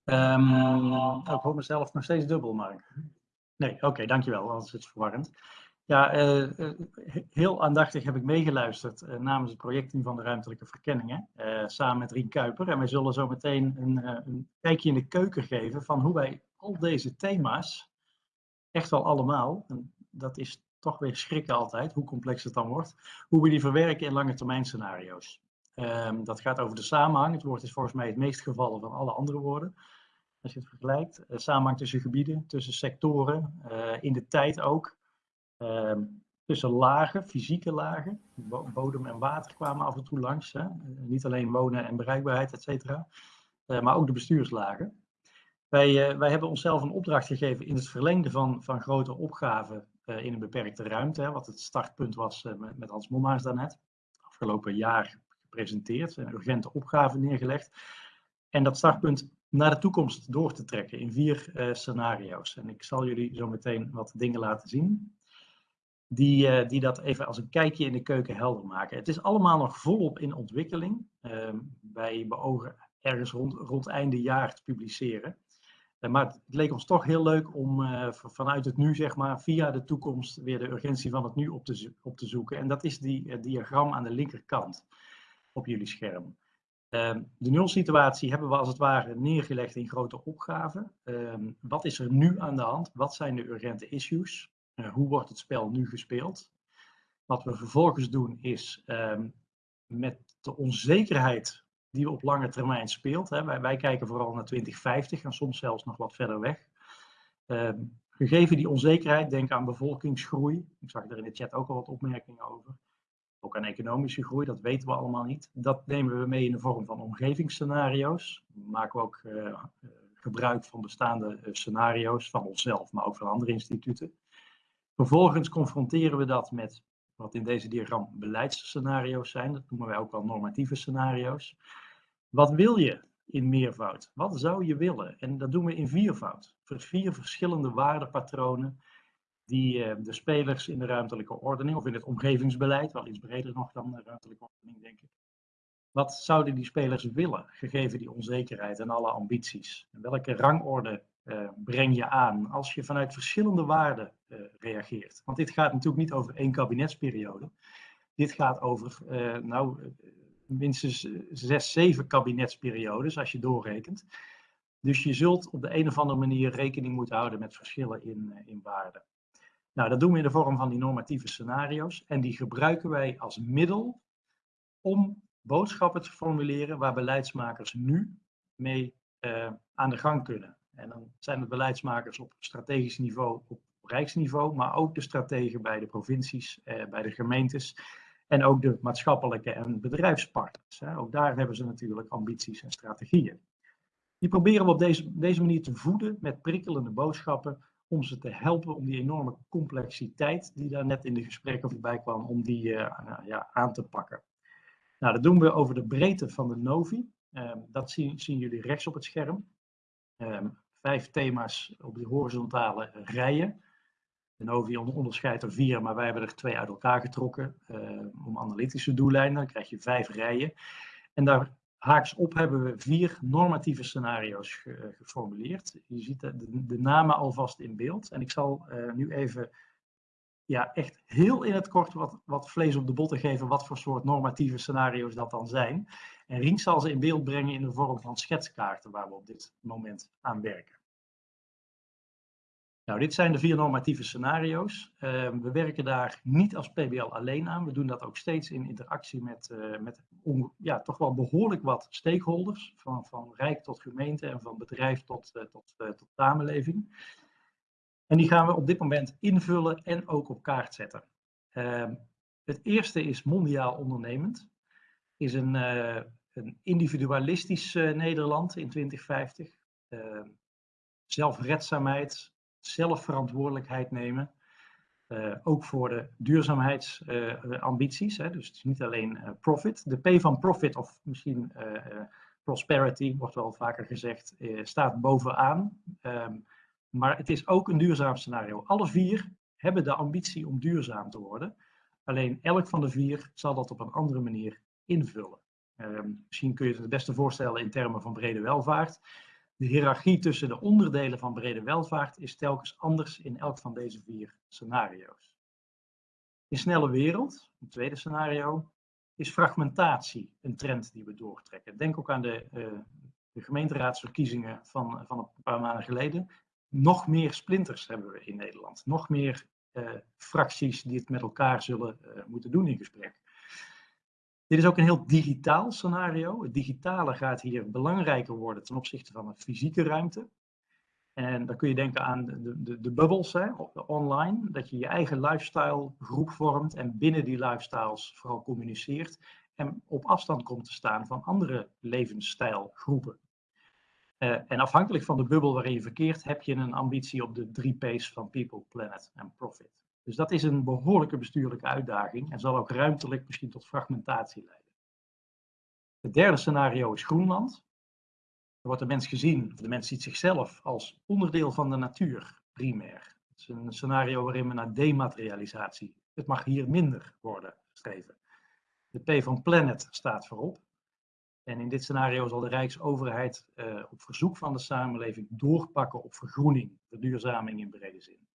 Um, ik hoor mezelf nog steeds dubbel, Mark. Nee, oké, dankjewel, anders is het verwarrend. Ja, uh, uh, heel aandachtig heb ik meegeluisterd uh, namens het projectteam van de ruimtelijke verkenningen, samen met Rien Kuiper. En wij zullen zo meteen een, een, kijkje in de keuken geven van hoe wij al deze thema's, echt wel allemaal, en dat is toch weer schrikken altijd, hoe complex het dan wordt, hoe we die verwerken in lange termijn scenario's. Um, dat gaat over de samenhang. Het woord is volgens mij het meest gevallen van alle andere woorden. Als je het vergelijkt. Uh, samenhang tussen gebieden, tussen sectoren, uh, in de tijd ook. Uh, tussen lagen, fysieke lagen. Bodem en water kwamen af en toe langs. Hè? niet alleen wonen en bereikbaarheid, et cetera. maar ook de bestuurslagen. Wij, wij hebben onszelf een opdracht gegeven in het verlengde van, van grote opgaven in een beperkte ruimte. Hè, wat het startpunt was met, met Hans Mommaars daarnet. Afgelopen jaar gepresenteerd, een urgente opgave neergelegd. En dat startpunt naar de toekomst door te trekken in vier uh, scenario's. En ik zal jullie zo meteen wat dingen laten zien. Die, uh, die dat even als een kijkje in de keuken helder maken. Het is allemaal nog volop in ontwikkeling. Uh, wij beogen ergens rond, rond einde jaar te publiceren. Uh, maar het leek ons toch heel leuk om vanuit het nu, zeg maar, via de toekomst weer de urgentie van het nu op te, op te zoeken. En dat is die diagram aan de linkerkant op jullie scherm. Um, de nulsituatie hebben we als het ware neergelegd in grote opgaven. Um, wat is er nu aan de hand? Wat zijn de urgente issues? Uh, hoe wordt het spel nu gespeeld? Wat we vervolgens doen is um, met de onzekerheid die op lange termijn speelt. Hè, wij, wij, kijken vooral naar 2050 en soms zelfs nog wat verder weg. gegeven die onzekerheid, denk aan bevolkingsgroei. Ik zag er in de chat ook al wat opmerkingen over ook aan economische groei, dat weten we allemaal niet. Dat nemen we mee in de vorm van omgevingsscenario's. We maken ook uh, gebruik van bestaande uh, scenario's van onszelf, maar ook van andere instituten. Vervolgens confronteren we dat met wat in deze diagram beleidsscenario's zijn. Dat noemen wij ook wel normatieve scenario's. Wat wil je in meervoud? Wat zou je willen? En dat doen we in viervoud. Vier verschillende waardepatronen die uh, de spelers in de ruimtelijke ordening, of in het omgevingsbeleid, wel iets breder nog dan de ruimtelijke ordening, denk ik. Wat zouden die spelers willen, gegeven die onzekerheid en alle ambities? En welke rangorde uh, breng je aan als je vanuit verschillende waarden uh, reageert? Want dit gaat natuurlijk niet over één kabinetsperiode. Dit gaat over, nou, minstens zes, zeven kabinetsperiodes als je doorrekent. Dus je zult op de een of andere manier rekening moeten houden met verschillen in, in waarden. Nou, dat doen we in de vorm van die normatieve scenario's. En die gebruiken wij als middel om boodschappen te formuleren waar beleidsmakers nu mee uh, aan de gang kunnen. En dan zijn het beleidsmakers op strategisch niveau, op rijksniveau, maar ook de strategen bij de provincies, uh, bij de gemeentes en ook de maatschappelijke en bedrijfspartners. Hè. Ook daar hebben ze natuurlijk ambities en strategieën. Die proberen we op deze, deze manier te voeden met prikkelende boodschappen om ze te helpen om die enorme complexiteit die daar net in de gesprekken voorbij kwam, om die uh, nou, ja, aan te pakken. Nou, dat doen we over de breedte van de Novi. Um, dat zien, zien, jullie rechts op het scherm. Um, vijf thema's op de horizontale rijen. De Novi onderscheidt er vier, maar wij hebben er twee uit elkaar getrokken uh, om analytische doeleinden. Dan krijg je vijf rijen. En daar Haaks op hebben we vier normatieve scenario's ge, eh, geformuleerd. Je ziet de, de, namen alvast in beeld. En ik zal uh, nu even ja, echt heel in het kort wat, wat vlees op de botten geven wat voor soort normatieve scenario's dat dan zijn. En Rien zal ze in beeld brengen in de vorm van schetskaarten waar we op dit moment aan werken. Nou, dit zijn de vier normatieve scenario's. Uh, we werken daar niet als PBL alleen aan. We doen dat ook steeds in interactie met, uh, met ja, toch wel behoorlijk wat stakeholders. Van, van rijk tot gemeente en van bedrijf tot, uh, tot, tot samenleving. En die gaan we op dit moment invullen en ook op kaart zetten. Ehm, het eerste is mondiaal ondernemend. Is een, een individualistisch Nederland in 2050. Ehm, zelfredzaamheid, zelfverantwoordelijkheid nemen. Eh, ook voor de duurzaamheidsambities. dus het is niet alleen eh, profit. De P van profit, of misschien eh, prosperity, wordt wel vaker gezegd, staat bovenaan. Ehm, maar het is ook een duurzaam scenario. Alle vier hebben de ambitie om duurzaam te worden. Alleen elk van de vier zal dat op een andere manier invullen. Ehm, misschien kun je het het beste voorstellen in termen van brede welvaart. De hiërarchie tussen de onderdelen van brede welvaart is telkens anders in elk van deze vier scenario's. In snelle wereld, het tweede scenario, is fragmentatie een trend die we doortrekken. Denk ook aan de, uh, de gemeenteraadsverkiezingen van, van een paar maanden geleden. Nog meer splinters hebben we in Nederland. Nog meer uh, fracties die het met elkaar zullen uh, moeten doen in gesprek. Dit is ook een heel digitaal scenario. Het digitale gaat hier belangrijker worden ten opzichte van de fysieke ruimte. En dan kun je denken aan de, de, de bubbles hè, online, dat je je eigen lifestyle groep vormt en binnen die lifestyles vooral communiceert en op afstand komt te staan van andere levensstijlgroepen. Uh, en afhankelijk van de bubbel waarin je verkeert, heb je een ambitie op de drie P's van People, Planet en Profit. Dus dat is een behoorlijke bestuurlijke uitdaging en zal ook ruimtelijk misschien tot fragmentatie leiden. Het derde scenario is Groenland. Er wordt de mens gezien, de mens ziet zichzelf als onderdeel van de natuur, primair. Het is een scenario waarin we naar dematerialisatie. Het mag hier minder worden gestreven. De P van Planet staat voorop. En in dit scenario zal de Rijksoverheid uh, op verzoek van de samenleving doorpakken op vergroening, verduurzaming in brede zin.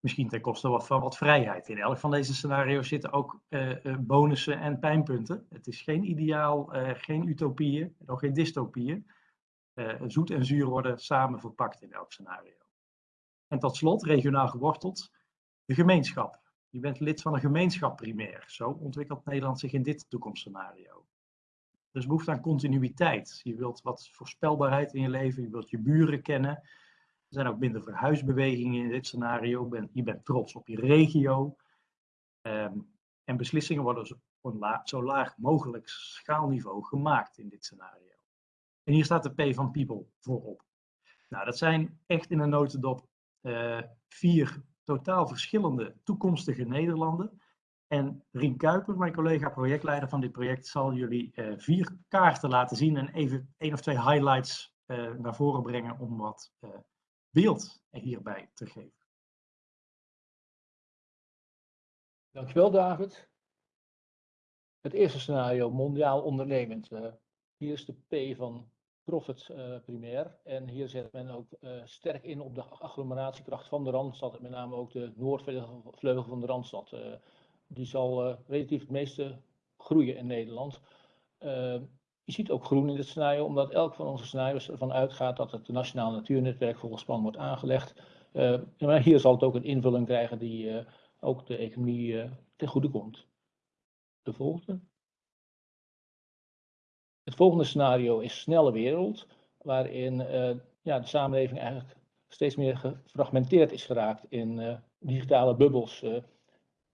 Misschien ten koste wat van wat vrijheid. In elk van deze scenario's zitten ook uh, bonussen en pijnpunten. Het is geen ideaal, uh, geen utopieën, ook geen dystopieën. zoet en zuur worden samen verpakt in elk scenario. En tot slot, regionaal geworteld, de gemeenschap. Je bent lid van een gemeenschap primair. Zo ontwikkelt Nederland zich in dit toekomstscenario. Er is behoefte aan continuïteit. Je wilt wat voorspelbaarheid in je leven, je wilt je buren kennen. Er zijn ook minder verhuisbewegingen in dit scenario. Ben, je bent trots op je regio. Um, en beslissingen worden zo, zo laag mogelijk schaalniveau gemaakt in dit scenario. En hier staat de P van People voorop. Nou, dat zijn echt in een notendop uh, vier totaal verschillende toekomstige Nederlanden. En Rien Kuiper, mijn collega projectleider van dit project, zal jullie uh, vier kaarten laten zien en even één of twee highlights uh, naar voren brengen om wat beeld hierbij te geven. Dankjewel David. Het eerste scenario, mondiaal ondernemend. Uh, hier is de P van profit uh, primair. En hier zet men ook uh, sterk in op de agglomeratiekracht van de Randstad. met name ook de noordvleugel van de Randstad. die zal relatief het meeste groeien in Nederland. Je ziet ook groen in dit scenario, omdat elk van onze scenario's ervan uitgaat dat het Nationaal Natuurnetwerk volgens plan wordt aangelegd. Uh, maar hier zal het ook een invulling krijgen die uh, ook de economie uh, ten goede komt. De volgende. Het volgende scenario is snelle wereld, waarin ja, de samenleving eigenlijk steeds meer gefragmenteerd is geraakt in digitale bubbels.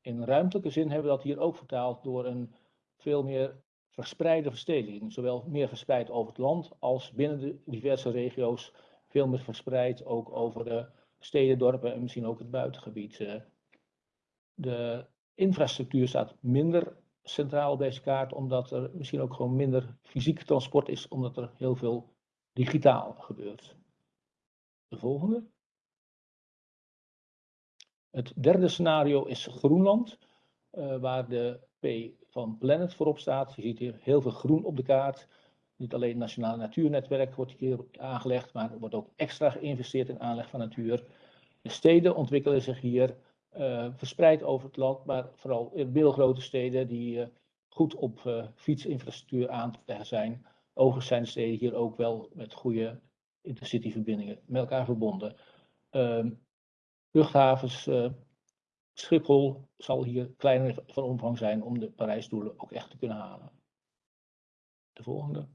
in ruimtelijke zin hebben we dat hier ook vertaald door een veel meer verspreide verstedelijking, zowel meer verspreid over het land als binnen de diverse regio's, veel meer verspreid ook over de steden, dorpen en misschien ook het buitengebied. Eh. De infrastructuur staat minder centraal op deze kaart, omdat er misschien ook gewoon minder fysiek transport is, omdat er heel veel digitaal gebeurt. De volgende. Het derde scenario is Groenland, uh, waar de Van Planet voorop staat. Je ziet hier heel veel groen op de kaart. Niet alleen het Nationale Natuurnetwerk wordt hier aangelegd, maar er wordt ook extra geïnvesteerd in aanleg van natuur. De steden ontwikkelen zich hier uh, verspreid over het land, maar vooral in middelgrote steden die uh, goed op uh, fietsinfrastructuur aan te leggen zijn. Overigens zijn de steden hier ook wel met goede intercityverbindingen met elkaar verbonden. Ehm, luchthavens Schiphol zal hier kleiner van omvang zijn om de Parijsdoelen ook echt te kunnen halen. De volgende.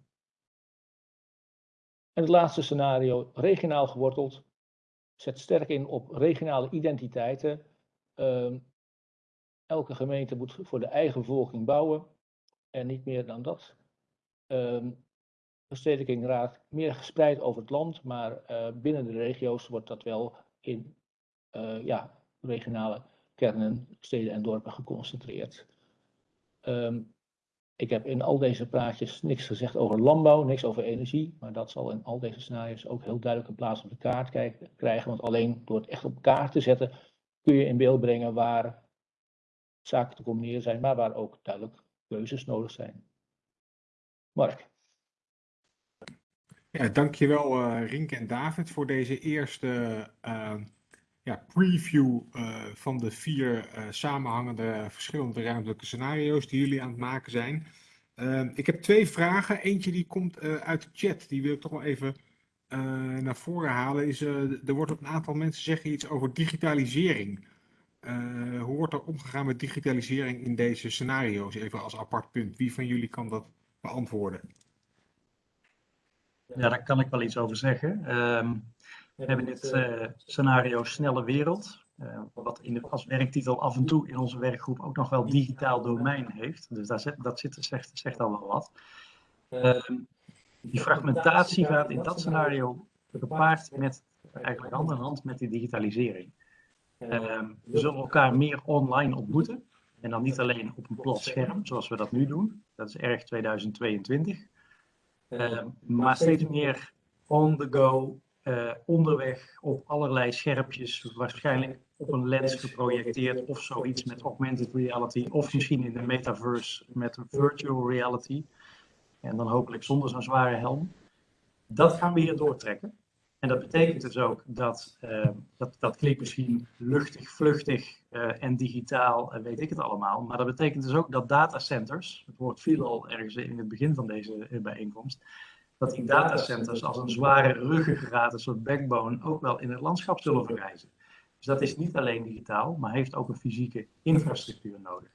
En het laatste scenario, regionaal geworteld, zet sterk in op regionale identiteiten. Uh, elke gemeente moet voor de eigen bevolking bouwen en niet meer dan dat. Uh, verstedelijking raakt meer gespreid over het land, maar uh, binnen de regio's wordt dat wel in uh, ja, regionale kernen, steden en dorpen geconcentreerd. Ehm, ik heb in al deze praatjes niks gezegd over landbouw, niks over energie, maar dat zal in al deze scenario's ook heel duidelijk een plaats op de kaart krijgen. Want alleen door het echt op kaart te zetten kun je in beeld brengen waar zaken te combineren zijn, maar waar ook duidelijk keuzes nodig zijn. Mark. Ja, dankjewel uh, Rink en David voor deze eerste uh, ja, preview uh, van de vier samenhangende verschillende ruimtelijke scenario's die jullie aan het maken zijn. ik heb twee vragen. Eentje die komt uit de chat, die wil ik toch wel even naar voren halen. Is, er wordt een aantal mensen zeggen iets over digitalisering. hoe wordt er omgegaan met digitalisering in deze scenario's? Even als apart punt. Wie van jullie kan dat beantwoorden? Ja, daar kan ik wel iets over zeggen. Um, we hebben dit uh, scenario Snelle Wereld, uh, wat in de, als werktitel af en toe in onze werkgroep ook nog wel digitaal domein heeft. Dus daar zit, dat zit, zegt, zegt al wel wat. Um, die fragmentatie gaat in dat scenario gepaard met, eigenlijk hand in hand met die digitalisering. Um, we zullen elkaar meer online ontmoeten. En dan niet alleen op een plat scherm, zoals we dat nu doen. Dat is erg 2022. Uh, maar steeds meer on the go, uh, onderweg op allerlei scherpjes, waarschijnlijk op een lens geprojecteerd of zoiets met augmented reality, of misschien in de metaverse met virtual reality. En dan hopelijk zonder zo'n zware helm. Dat gaan we hier doortrekken. En dat betekent dus ook dat, uh, dat, dat klinkt misschien luchtig, vluchtig uh, en digitaal, uh, weet ik het allemaal. Maar dat betekent dus ook dat datacenters, het woord viel al ergens in het begin van deze bijeenkomst, dat die datacenters als een zware ruggengraat, een soort backbone, ook wel in het landschap zullen verrijzen. Dus dat is niet alleen digitaal, maar heeft ook een fysieke infrastructuur nodig.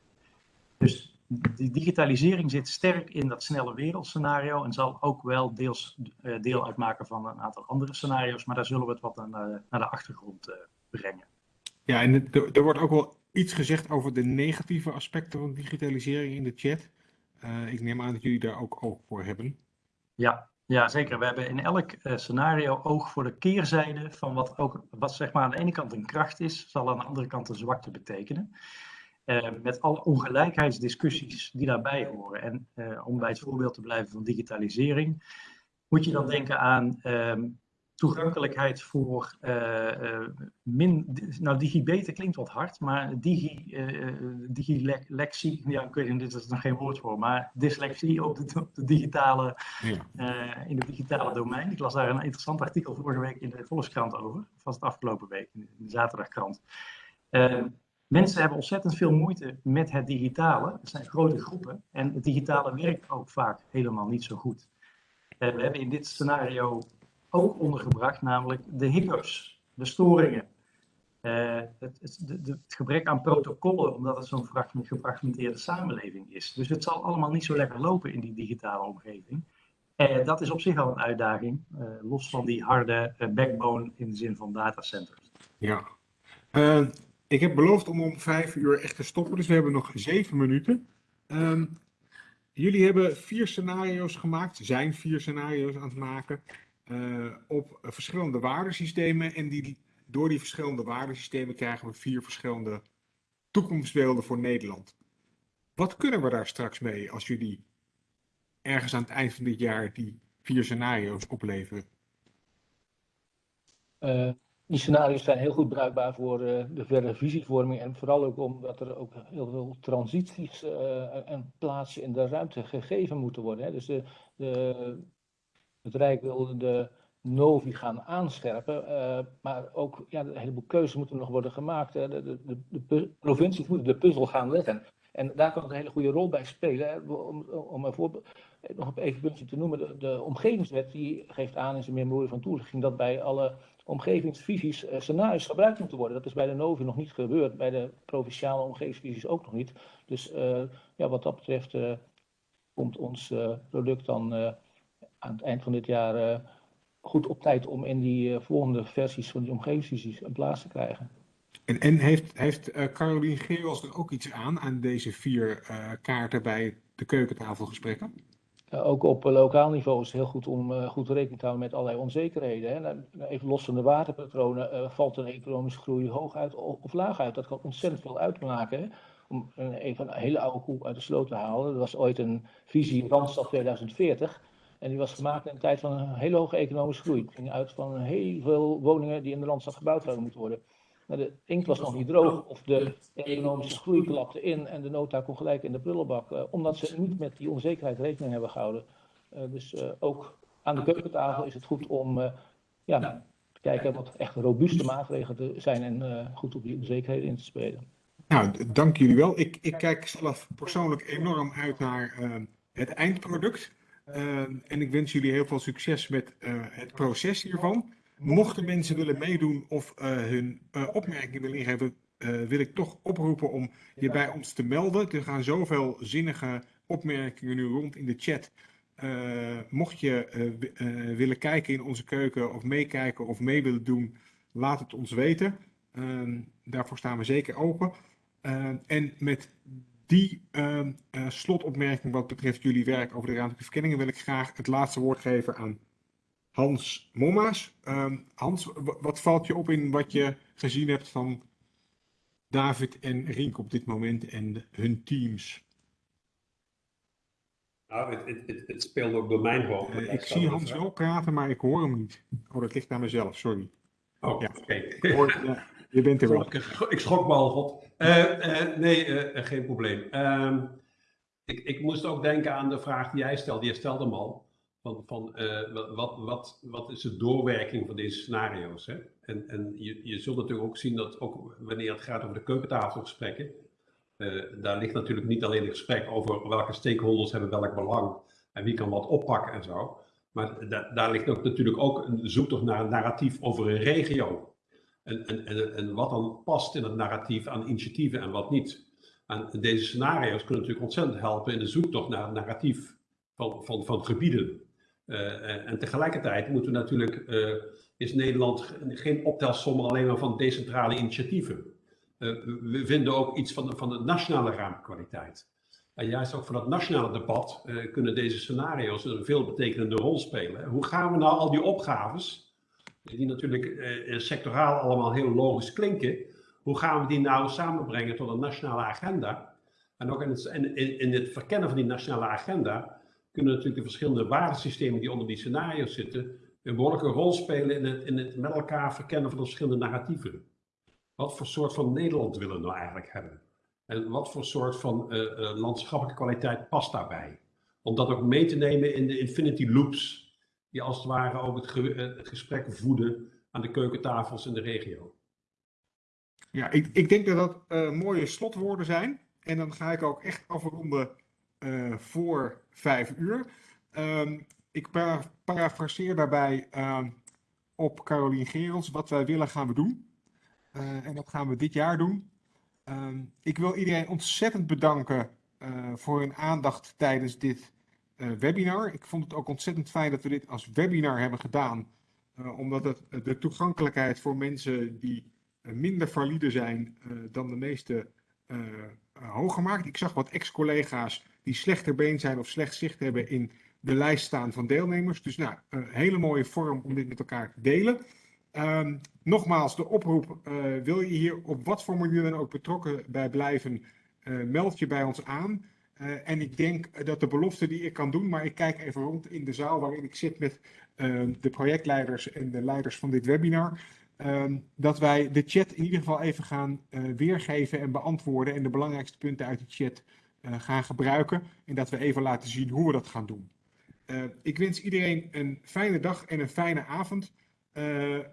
Dus die digitalisering zit sterk in dat snelle wereldscenario en zal ook wel deels uh, deel uitmaken van een aantal andere scenario's, maar daar zullen we het wat aan, uh, naar de achtergrond uh, brengen. Ja, en er wordt ook wel iets gezegd over de negatieve aspecten van digitalisering in de chat. ik neem aan dat jullie daar ook oog voor hebben. Ja, ja, zeker. We hebben in elk scenario oog voor de keerzijde van wat ook, wat zeg maar aan de ene kant een kracht is, zal aan de andere kant een zwakte betekenen. Uh, met alle ongelijkheidsdiscussies die daarbij horen. En uh, om bij het voorbeeld te blijven van digitalisering, moet je dan denken aan uh, toegankelijkheid voor uh, min, nou digibeten klinkt wat hard, maar digi, digilexie, ja ik weet niet, dit is nog geen woord voor, maar dyslexie op de, op de digitale, ja. in het digitale domein. Ik las daar een interessant artikel vorige week in de Volkskrant over, was het afgelopen week in de zaterdagkrant. Mensen hebben ontzettend veel moeite met het digitale. Het zijn grote groepen en het digitale werkt ook vaak helemaal niet zo goed. Uh, we hebben in dit scenario ook ondergebracht, namelijk de hiccups, de storingen. Uh, het, het, het, gebrek aan protocollen, omdat het zo'n gefragmenteerde samenleving is. Dus het zal allemaal niet zo lekker lopen in die digitale omgeving. Uh, dat is op zich al een uitdaging, los van die harde backbone in de zin van datacenters. Ja. Ik heb beloofd om om vijf uur echt te stoppen, dus we hebben nog zeven minuten. Um, jullie hebben vier scenario's gemaakt, zijn vier scenario's aan het maken, op verschillende waardesystemen. En die, door die verschillende waardesystemen krijgen we vier verschillende toekomstbeelden voor Nederland. Wat kunnen we daar straks mee als jullie ergens aan het eind van dit jaar die vier scenario's opleveren? Uh, die scenario's zijn heel goed bruikbaar voor uh, de verdere visievorming en vooral ook omdat er ook heel veel transities en plaatsen in de ruimte gegeven moeten worden. Hè. Dus de, het Rijk wil de Novi gaan aanscherpen, uh, maar ook ja, een heleboel keuzes moeten nog worden gemaakt. Hè. De, de, de, provincies moeten de puzzel gaan leggen. En daar kan het een hele goede rol bij spelen. Om, om een voorbeeld, nog even puntje te noemen, de, omgevingswet die geeft aan in zijn memorie van toelichting dat bij alle omgevingsvisies uh, scenario's gebruikt moeten worden. Dat is bij de NOVI nog niet gebeurd, bij de provinciale omgevingsvisies ook nog niet. Dus ja, wat dat betreft komt ons product dan aan het eind van dit jaar goed op tijd om in die volgende versies van die omgevingsvisies een plaats te krijgen. En, en heeft, heeft Carolien Geerwals er ook iets aan, aan deze vier kaarten bij de keukentafelgesprekken? Uh, ook op uh, lokaal niveau is het heel goed om uh, goed rekening te houden met allerlei onzekerheden. Hè. Nou, even los van de waterpatronen, valt een economische groei hoog uit of laag uit. Dat kan ontzettend veel uitmaken. Hè. Om even een hele oude koe uit de sloot te halen. Er was ooit een visie Randstad 2040. En die was gemaakt in een tijd van een hele hoge economische groei. Het ging uit van heel veel woningen die in de Randstad gebouwd zouden moeten worden. Maar de inkt was nog niet droog of de economische groei klapte in en de nota kon gelijk in de prullenbak. Uh, omdat ze niet met die onzekerheid rekening hebben gehouden. Uh, dus uh, ook aan de keukentafel is het goed om ja, te kijken wat echt robuuste maatregelen zijn en goed op die onzekerheden in te spelen. Nou, dank jullie wel. Ik, ik kijk zelf persoonlijk enorm uit naar het eindproduct. En ik wens jullie heel veel succes met het proces hiervan. Mochten mensen willen meedoen of uh, hun uh, opmerkingen willen ingeven, wil ik toch oproepen om je bij ons te melden. Er gaan zoveel zinnige opmerkingen nu rond in de chat. mocht je willen kijken in onze keuken of meekijken of mee willen doen, laat het ons weten. daarvoor staan we zeker open. en met die slotopmerking wat betreft jullie werk over de ruimtelijke verkenningen wil ik graag het laatste woord geven aan Hans Momma's. Um, Hans, wat valt je op in wat je gezien hebt van David en Rink op dit moment en hun teams? Nou, het, het, het, speelt ook door mijn hoofd. Uh, ik zie Hans wel praten, maar ik hoor hem niet. Oh, dat ligt aan mezelf, sorry. Oh, ja. oké. Je bent er wel. Ik, schrok me al, God. Uh, uh, nee, geen probleem. Ehm, ik, ik moest ook denken aan de vraag die jij stelde. Je stelde hem al van, van uh, wat, wat, wat is de doorwerking van deze scenario's. Hè? En, en je, je zult natuurlijk ook zien dat ook wanneer het gaat over de keukentafelgesprekken, uh, daar ligt natuurlijk niet alleen een gesprek over welke stakeholders hebben welk belang en wie kan wat oppakken en zo. Maar da daar ligt ook natuurlijk ook een zoektocht naar een narratief over een regio. En, en, en, wat dan past in het narratief aan initiatieven en wat niet. En deze scenario's kunnen natuurlijk ontzettend helpen in de zoektocht naar het narratief van, van, van gebieden. Uh, en tegelijkertijd moeten we natuurlijk, uh, is Nederland geen optelsom alleen maar van decentrale initiatieven. We vinden ook iets van van de nationale ruimtekwaliteit. En juist ook voor dat nationale debat kunnen deze scenario's een veelbetekenende rol spelen. Hoe gaan we nou al die opgaves, die natuurlijk sectoraal allemaal heel logisch klinken, hoe gaan we die nou samenbrengen tot een nationale agenda? En ook in het, in, in het verkennen van die nationale agenda kunnen natuurlijk de verschillende waardesystemen die onder die scenario's zitten, een behoorlijke rol spelen in het, in het met elkaar verkennen van de verschillende narratieven. Wat voor soort van Nederland willen we nou eigenlijk hebben? En wat voor soort van uh, landschappelijke kwaliteit past daarbij? Om dat ook mee te nemen in de infinity loops, die als het ware ook uh, het gesprek voeden aan de keukentafels in de regio. Ja, ik, ik denk dat dat mooie slotwoorden zijn. En dan ga ik ook echt afronden uh, voor vijf uur. Um, ik para parafraseer daarbij uh, op Carolien Gerels. Wat wij willen gaan we doen. En dat gaan we dit jaar doen. Um, ik wil iedereen ontzettend bedanken voor hun aandacht tijdens dit webinar. Ik vond het ook ontzettend fijn dat we dit als webinar hebben gedaan. omdat het de toegankelijkheid voor mensen die minder valide zijn dan de meeste hoger maakt. Ik zag wat ex-collega's die slechter been zijn of slecht zicht hebben in de lijst staan van deelnemers. Dus nou, een hele mooie vorm om dit met elkaar te delen. Um, nogmaals, de oproep, wil je hier op wat voor manier dan ook betrokken bij blijven, meld je bij ons aan. Uh, en ik denk dat de belofte die ik kan doen, maar ik kijk even rond in de zaal waarin ik zit met de projectleiders en de leiders van dit webinar. Ehm, dat wij de chat in ieder geval even gaan weergeven en beantwoorden en de belangrijkste punten uit de chat uh, gaan gebruiken. En dat we even laten zien hoe we dat gaan doen. Ik wens iedereen een fijne dag en een fijne avond.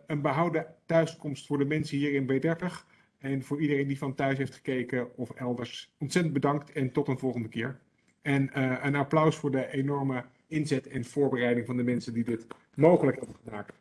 Een behouden thuiskomst voor de mensen hier in B30. En voor iedereen die van thuis heeft gekeken of elders. Ontzettend bedankt en tot een volgende keer. En een applaus voor de enorme inzet en voorbereiding van de mensen die dit mogelijk hebben gemaakt.